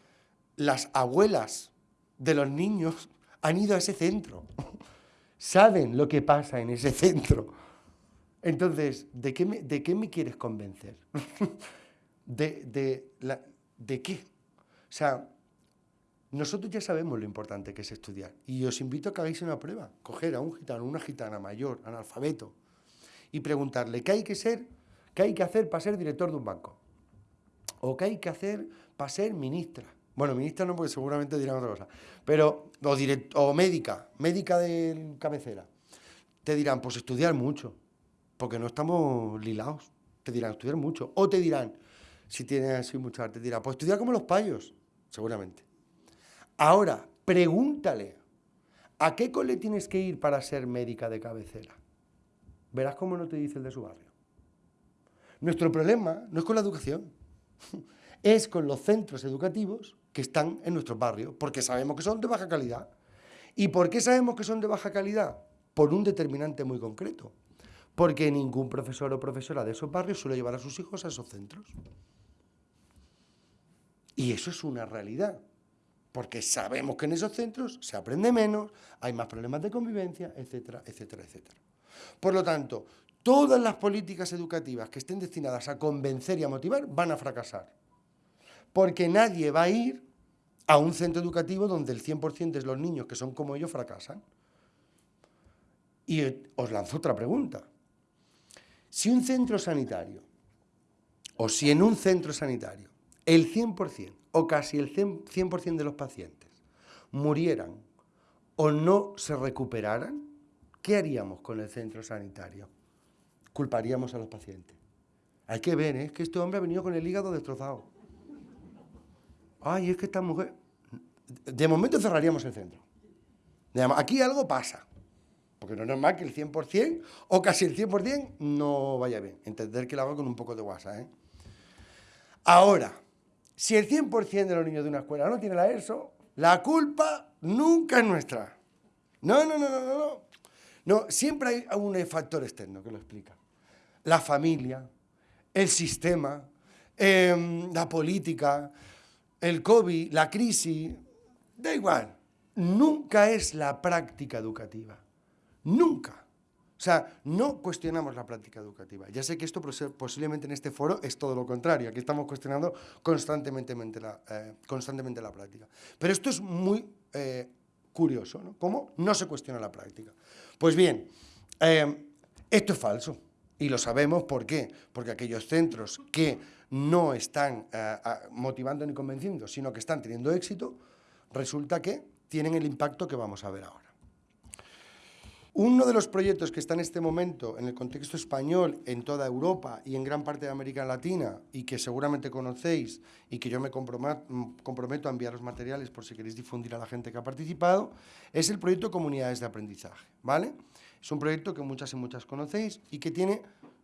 las abuelas de los niños han ido a ese centro, saben lo que pasa en ese centro. Entonces, ¿de qué me, de qué me quieres convencer? ¿De, de, ¿De qué? O sea, nosotros ya sabemos lo importante que es estudiar y os invito a que hagáis una prueba, coger a un gitano, una gitana mayor, analfabeto, y preguntarle qué hay que ser, qué hay que hacer para ser director de un banco, o qué hay que hacer para ser ministra. Bueno, ministra no, porque seguramente dirán otra cosa, pero, o, o médica, médica de cabecera. Te dirán, pues estudiar mucho, porque no estamos lilados. Te dirán, estudiar mucho. O te dirán, si tienes así mucha arte, te dirán, pues estudiar como los payos, seguramente. Ahora, pregúntale, ¿a qué cole tienes que ir para ser médica de cabecera? Verás cómo no te dice el de su barrio. Nuestro problema no es con la educación, es con los centros educativos que están en nuestros barrios, porque sabemos que son de baja calidad. ¿Y por qué sabemos que son de baja calidad? Por un determinante muy concreto. Porque ningún profesor o profesora de esos barrios suele llevar a sus hijos a esos centros. Y eso es una realidad porque sabemos que en esos centros se aprende menos, hay más problemas de convivencia, etcétera, etcétera, etcétera. Por lo tanto, todas las políticas educativas que estén destinadas a convencer y a motivar van a fracasar. Porque nadie va a ir a un centro educativo donde el 100% de los niños que son como ellos fracasan. Y os lanzo otra pregunta. Si un centro sanitario, o si en un centro sanitario, el 100% o casi el 100% de los pacientes murieran o no se recuperaran, ¿qué haríamos con el centro sanitario? Culparíamos a los pacientes. Hay que ver, ¿eh? es que este hombre ha venido con el hígado destrozado. Ay, es que esta mujer... De momento cerraríamos el centro. Aquí algo pasa. Porque no es normal que el 100% o casi el 100% no vaya bien. Entender que lo hago con un poco de guasa. ¿eh? Ahora, si el 100% de los niños de una escuela no tiene la ESO, la culpa nunca es nuestra. No, no, no, no, no. No, siempre hay un factor externo que lo explica. La familia, el sistema, em, la política, el COVID, la crisis, da igual. Nunca es la práctica educativa. Nunca. O sea, no cuestionamos la práctica educativa. Ya sé que esto posiblemente en este foro es todo lo contrario. Aquí estamos cuestionando constantemente la, eh, constantemente la práctica. Pero esto es muy eh, curioso, ¿no? ¿Cómo no se cuestiona la práctica? Pues bien, eh, esto es falso. Y lo sabemos, ¿por qué? Porque aquellos centros que no están motivando ni convenciendo, sino que están teniendo éxito, resulta que tienen el impacto que vamos a ver ahora. Uno de los proyectos que está en este momento en el contexto español, en toda Europa y en gran parte de América Latina, y que seguramente conocéis y que yo me comprometo a enviar los materiales por si queréis difundir a la gente que ha participado, es el proyecto Comunidades de Aprendizaje. ¿vale? Es un proyecto que muchas y muchas conocéis y que tiene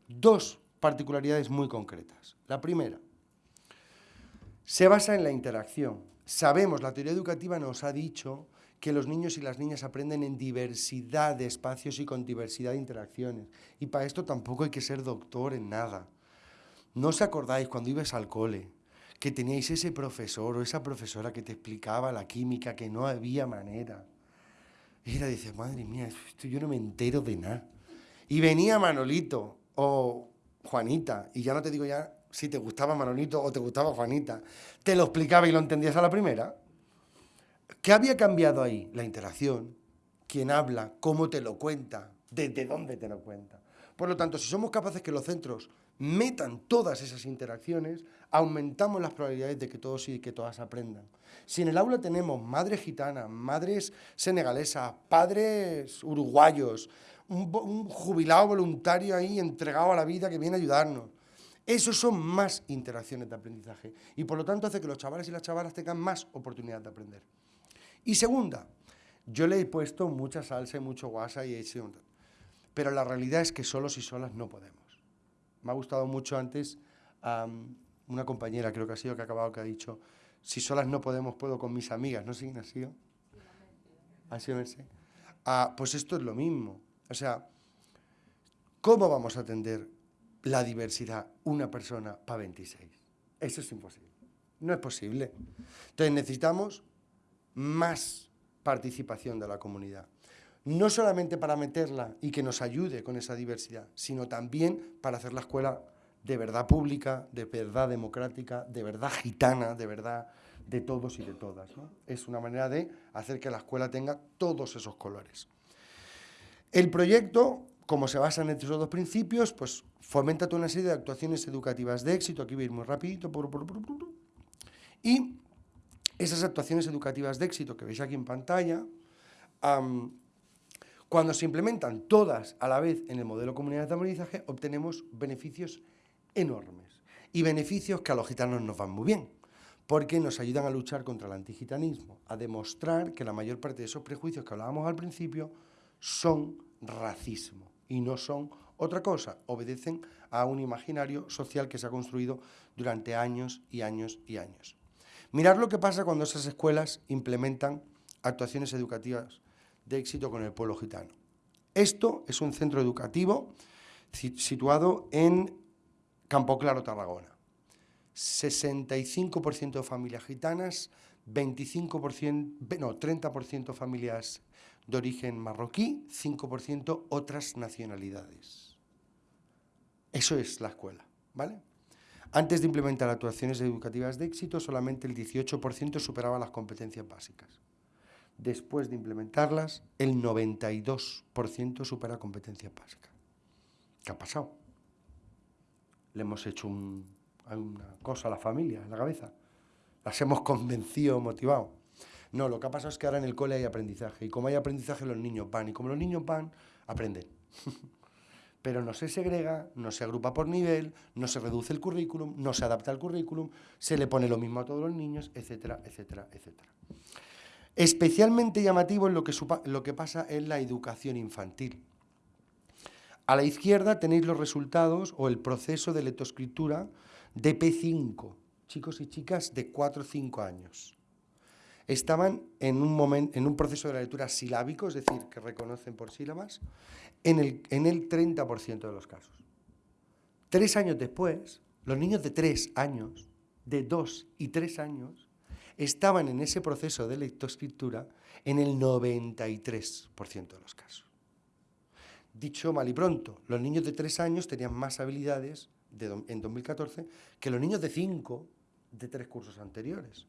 dos particularidades muy concretas. La primera, se basa en la interacción. Sabemos, la teoría educativa nos ha dicho que los niños y las niñas aprenden en diversidad de espacios y con diversidad de interacciones. Y para esto tampoco hay que ser doctor en nada. ¿No os acordáis cuando ibas al cole que teníais ese profesor o esa profesora que te explicaba la química, que no había manera? Y era, dice, madre mía, esto yo no me entero de nada. Y venía Manolito o Juanita, y ya no te digo ya si te gustaba Manolito o te gustaba Juanita, te lo explicaba y lo entendías a la primera. ¿Qué había cambiado ahí? La interacción, quién habla, cómo te lo cuenta, desde dónde te lo cuenta. Por lo tanto, si somos capaces que los centros metan todas esas interacciones, aumentamos las probabilidades de que todos y que todas aprendan. Si en el aula tenemos madres gitanas, madres senegalesas, padres uruguayos, un, jubilado voluntario ahí entregado a la vida que viene a ayudarnos, esos son más interacciones de aprendizaje y por lo tanto hace que los chavales y las chavalas tengan más oportunidades de aprender. Y segunda, yo le he puesto mucha salsa y mucho guasa y he hecho... Pero la realidad es que solos y solas no podemos. Me ha gustado mucho antes una compañera, creo que ha sido que ha acabado, que ha dicho, si solas no podemos, puedo con mis amigas, ¿no? ¿Sí, ha sido? ¿Ha sido Ah, pues esto es lo mismo. O sea, ¿cómo vamos a atender la diversidad una persona para 26? Eso es imposible. No es posible. Entonces necesitamos más participación de la comunidad. No solamente para meterla y que nos ayude con esa diversidad, sino también para hacer la escuela de verdad pública, de verdad democrática, de verdad gitana, de verdad de todos y de todas. Es una manera de hacer que la escuela tenga todos esos colores. El proyecto, como se basa en estos dos principios, pues fomenta toda una serie de actuaciones educativas de éxito, aquí voy a ir muy rapidito, y esas actuaciones educativas de éxito que veis aquí en pantalla, cuando se implementan todas a la vez en el modelo comunidad de aprendizaje, obtenemos beneficios enormes. Y beneficios que a los gitanos nos van muy bien, porque nos ayudan a luchar contra el antigitanismo, a demostrar que la mayor parte de esos prejuicios que hablábamos al principio son racismo y no son otra cosa, obedecen a un imaginario social que se ha construido durante años y años y años. Mirar lo que pasa cuando esas escuelas implementan actuaciones educativas de éxito con el pueblo gitano. Esto es un centro educativo situado en Campo Claro, Tarragona. 65% de familias gitanas, 25%, no, 30% familias de origen marroquí, 5% otras nacionalidades. Eso es la escuela, ¿vale? Antes de implementar actuaciones educativas de éxito, solamente el 18% superaba las competencias básicas. Después de implementarlas, el 92% supera competencias básicas. ¿Qué ha pasado? Le hemos hecho una cosa a la familia, en la cabeza. Las hemos convencido, motivado. No, lo que ha pasado es que ahora en el cole hay aprendizaje. Y como hay aprendizaje, los niños van. Y como los niños van, aprenden. pero no se segrega, no se agrupa por nivel, no se reduce el currículum, no se adapta al currículum, se le pone lo mismo a todos los niños, etcétera, etcétera, etcétera. Especialmente llamativo es lo que, lo que pasa en la educación infantil. A la izquierda tenéis los resultados o el proceso de lectoescritura de P5, chicos y chicas de 4 o 5 años estaban en un, momento, en un proceso de la lectura silábico, es decir, que reconocen por sílabas, en el, en el 30% de los casos. Tres años después, los niños de tres años, de dos y tres años, estaban en ese proceso de lectoescritura en el 93% de los casos. Dicho mal y pronto, los niños de tres años tenían más habilidades en 2014 que los niños de cinco de tres cursos anteriores.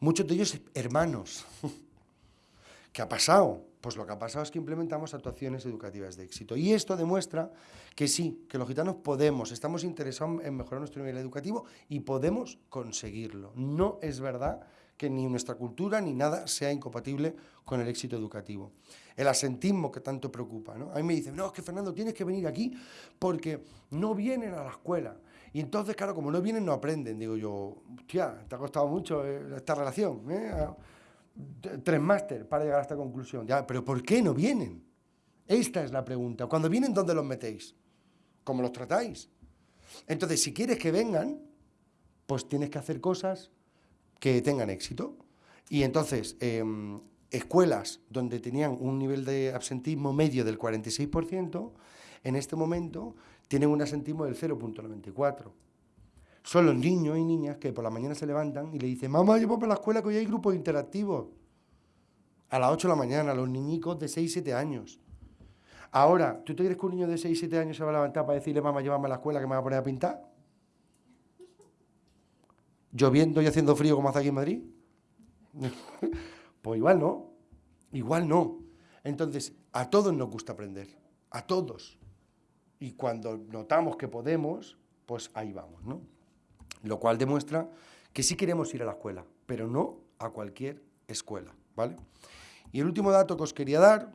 Muchos de ellos hermanos. ¿Qué ha pasado? Pues lo que ha pasado es que implementamos actuaciones educativas de éxito. Y esto demuestra que sí, que los gitanos podemos, estamos interesados en mejorar nuestro nivel educativo y podemos conseguirlo. No es verdad que ni nuestra cultura ni nada sea incompatible con el éxito educativo. El asentismo que tanto preocupa. ¿no? A mí me dicen, no, es que Fernando, tienes que venir aquí porque no vienen a la escuela. Y entonces, claro, como no vienen, no aprenden. Digo yo, hostia, te ha costado mucho eh, esta relación. ¿eh? Tres máster para llegar a esta conclusión. Ya, pero ¿por qué no vienen? Esta es la pregunta. Cuando vienen, ¿dónde los metéis? ¿Cómo los tratáis? Entonces, si quieres que vengan, pues tienes que hacer cosas que tengan éxito. Y entonces, em, escuelas donde tenían un nivel de absentismo medio del 46%, en este momento tienen un asentismo del 0.94. Son los niños y niñas que por la mañana se levantan y le dicen, mamá, llevo para la escuela que hoy hay grupos interactivos. A las 8 de la mañana, los niñicos de 6, 7 años. Ahora, ¿tú te crees que un niño de 6, 7 años se va a levantar para decirle, mamá, llévame a la escuela que me va a poner a pintar? ¿Lloviendo y haciendo frío como hace aquí en Madrid? Pues igual no, igual no. Entonces, a todos nos gusta aprender, a todos. Y cuando notamos que podemos, pues ahí vamos, ¿no? Lo cual demuestra que sí queremos ir a la escuela, pero no a cualquier escuela, ¿vale? Y el último dato que os quería dar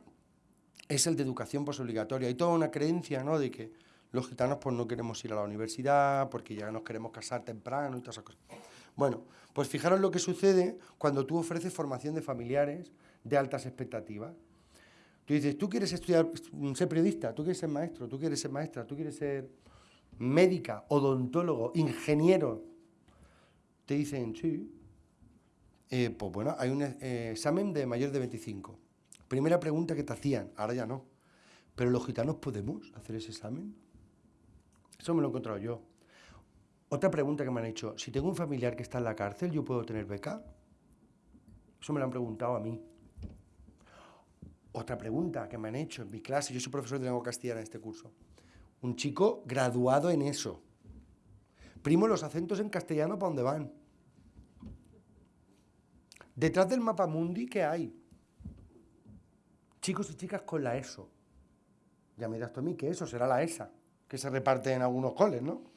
es el de educación posobligatoria. Hay toda una creencia, ¿no?, de que los gitanos pues no queremos ir a la universidad porque ya nos queremos casar temprano y todas esas cosas. Bueno, pues fijaros lo que sucede cuando tú ofreces formación de familiares de altas expectativas. Tú dices, tú quieres estudiar, ser periodista, tú quieres ser maestro, tú quieres ser maestra, tú quieres ser médica, odontólogo, ingeniero. Te dicen, sí. Eh, pues bueno, hay un eh, examen de mayor de 25. Primera pregunta que te hacían, ahora ya no. ¿Pero los gitanos podemos hacer ese examen? Eso me lo he encontrado yo. Otra pregunta que me han hecho, si tengo un familiar que está en la cárcel, ¿yo puedo tener beca? Eso me lo han preguntado a mí. Otra pregunta que me han hecho en mi clase, yo soy profesor de lengua castellana en este curso. Un chico graduado en eso. Primo, los acentos en castellano, ¿para dónde van? Detrás del mapa mundi, ¿qué hay? Chicos y chicas con la ESO. Ya me dirás tú a mí que eso será la ESA, que se reparte en algunos coles, ¿no? O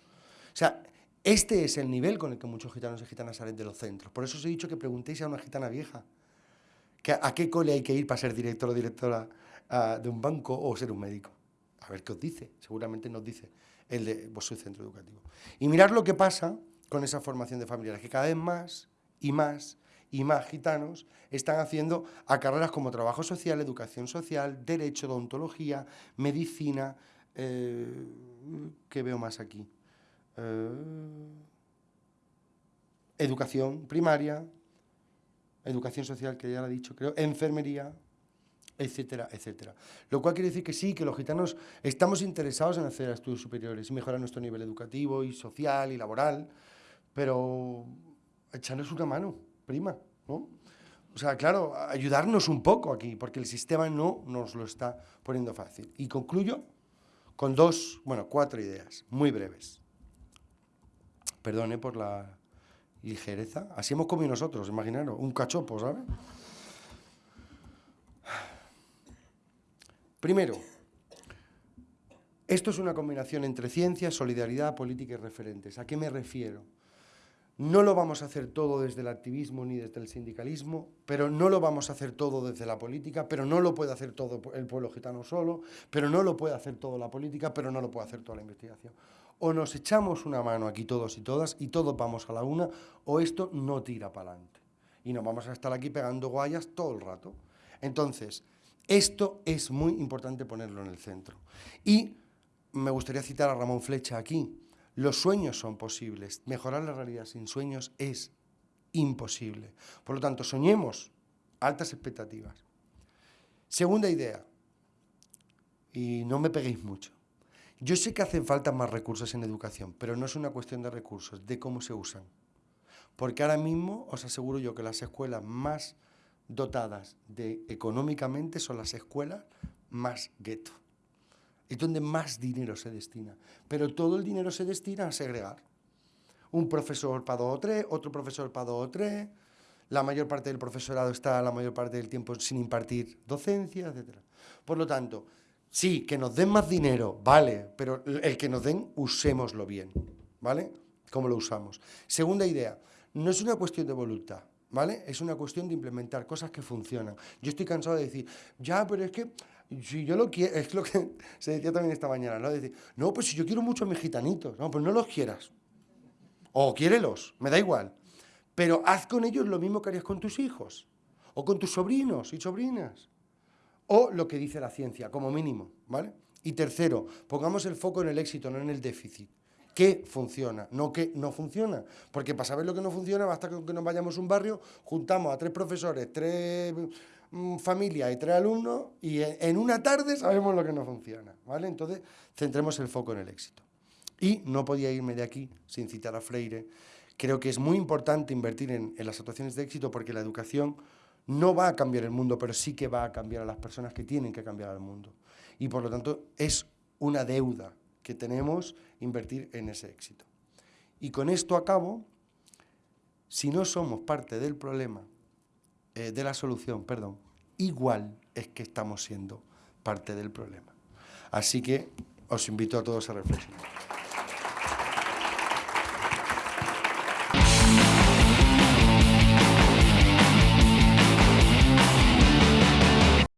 sea, este es el nivel con el que muchos gitanos y gitanas salen de los centros. Por eso os he dicho que preguntéis a una gitana vieja que a qué cole hay que ir para ser director o directora ah, de un banco o ser un médico. A ver qué os dice. Seguramente nos dice el de vuestro centro educativo. Y mirad lo que pasa con esa formación de familiares, que cada vez más y más y más gitanos están haciendo a carreras como trabajo social, educación social, derecho, odontología, medicina, eh, ¿qué veo más aquí? Eh, educación primaria, educación social, que ya lo he dicho, creo, enfermería, etcétera, etcétera. Lo cual quiere decir que sí, que los gitanos estamos interesados en hacer estudios superiores y mejorar nuestro nivel educativo y social y laboral, pero echarnos una mano, prima, ¿no? O sea, claro, ayudarnos un poco aquí, porque el sistema no nos lo está poniendo fácil. Y concluyo con dos, bueno, cuatro ideas, muy breves. Perdone por la ligereza. Así hemos comido nosotros, imaginaros, un cachopo, ¿sabes? Primero, esto es una combinación entre ciencia, solidaridad, política y referentes. ¿A qué me refiero? No lo vamos a hacer todo desde el activismo ni desde el sindicalismo, pero no lo vamos a hacer todo desde la política, pero no lo puede hacer todo el pueblo gitano solo, pero no lo puede hacer todo la política, pero no lo puede hacer toda la investigación o nos echamos una mano aquí todos y todas y todos vamos a la una, o esto no tira para adelante. Y nos vamos a estar aquí pegando guayas todo el rato. Entonces, esto es muy importante ponerlo en el centro. Y me gustaría citar a Ramón Flecha aquí. Los sueños son posibles. Mejorar la realidad sin sueños es imposible. Por lo tanto, soñemos altas expectativas. Segunda idea, y no me peguéis mucho. Yo sé que hacen falta más recursos en educación, pero no es una cuestión de recursos, de cómo se usan. Porque ahora mismo os aseguro yo que las escuelas más dotadas de económicamente son las escuelas más gueto. Es donde más dinero se destina. Pero todo el dinero se destina a segregar. Un profesor para dos o tres, otro profesor para dos o tres, la mayor parte del profesorado está la mayor parte del tiempo sin impartir docencia, etc. Por lo tanto, Sí, que nos den más dinero, vale, pero el que nos den, usémoslo bien, ¿vale? ¿Cómo lo usamos? Segunda idea, no es una cuestión de voluntad, ¿vale? Es una cuestión de implementar cosas que funcionan. Yo estoy cansado de decir, ya, pero es que si yo lo quiero, es lo que se decía también esta mañana, ¿no? decir, no, pues si yo quiero mucho a mis gitanitos, no, pues no los quieras. O quiérelos, me da igual. Pero haz con ellos lo mismo que harías con tus hijos, o con tus sobrinos y sobrinas o lo que dice la ciencia, como mínimo, ¿vale? Y tercero, pongamos el foco en el éxito, no en el déficit. ¿Qué funciona? No que no funciona. Porque para saber lo que no funciona, basta que nos vayamos a un barrio, juntamos a tres profesores, tres mm, familias y tres alumnos, y en una tarde sabemos lo que no funciona, ¿vale? Entonces, centremos el foco en el éxito. Y no podía irme de aquí sin citar a Freire. Creo que es muy importante invertir en, en las situaciones de éxito porque la educación no va a cambiar el mundo, pero sí que va a cambiar a las personas que tienen que cambiar el mundo. Y por lo tanto es una deuda que tenemos invertir en ese éxito. Y con esto acabo, si no somos parte del problema, eh, de la solución, perdón, igual es que estamos siendo parte del problema. Así que os invito a todos a reflexionar.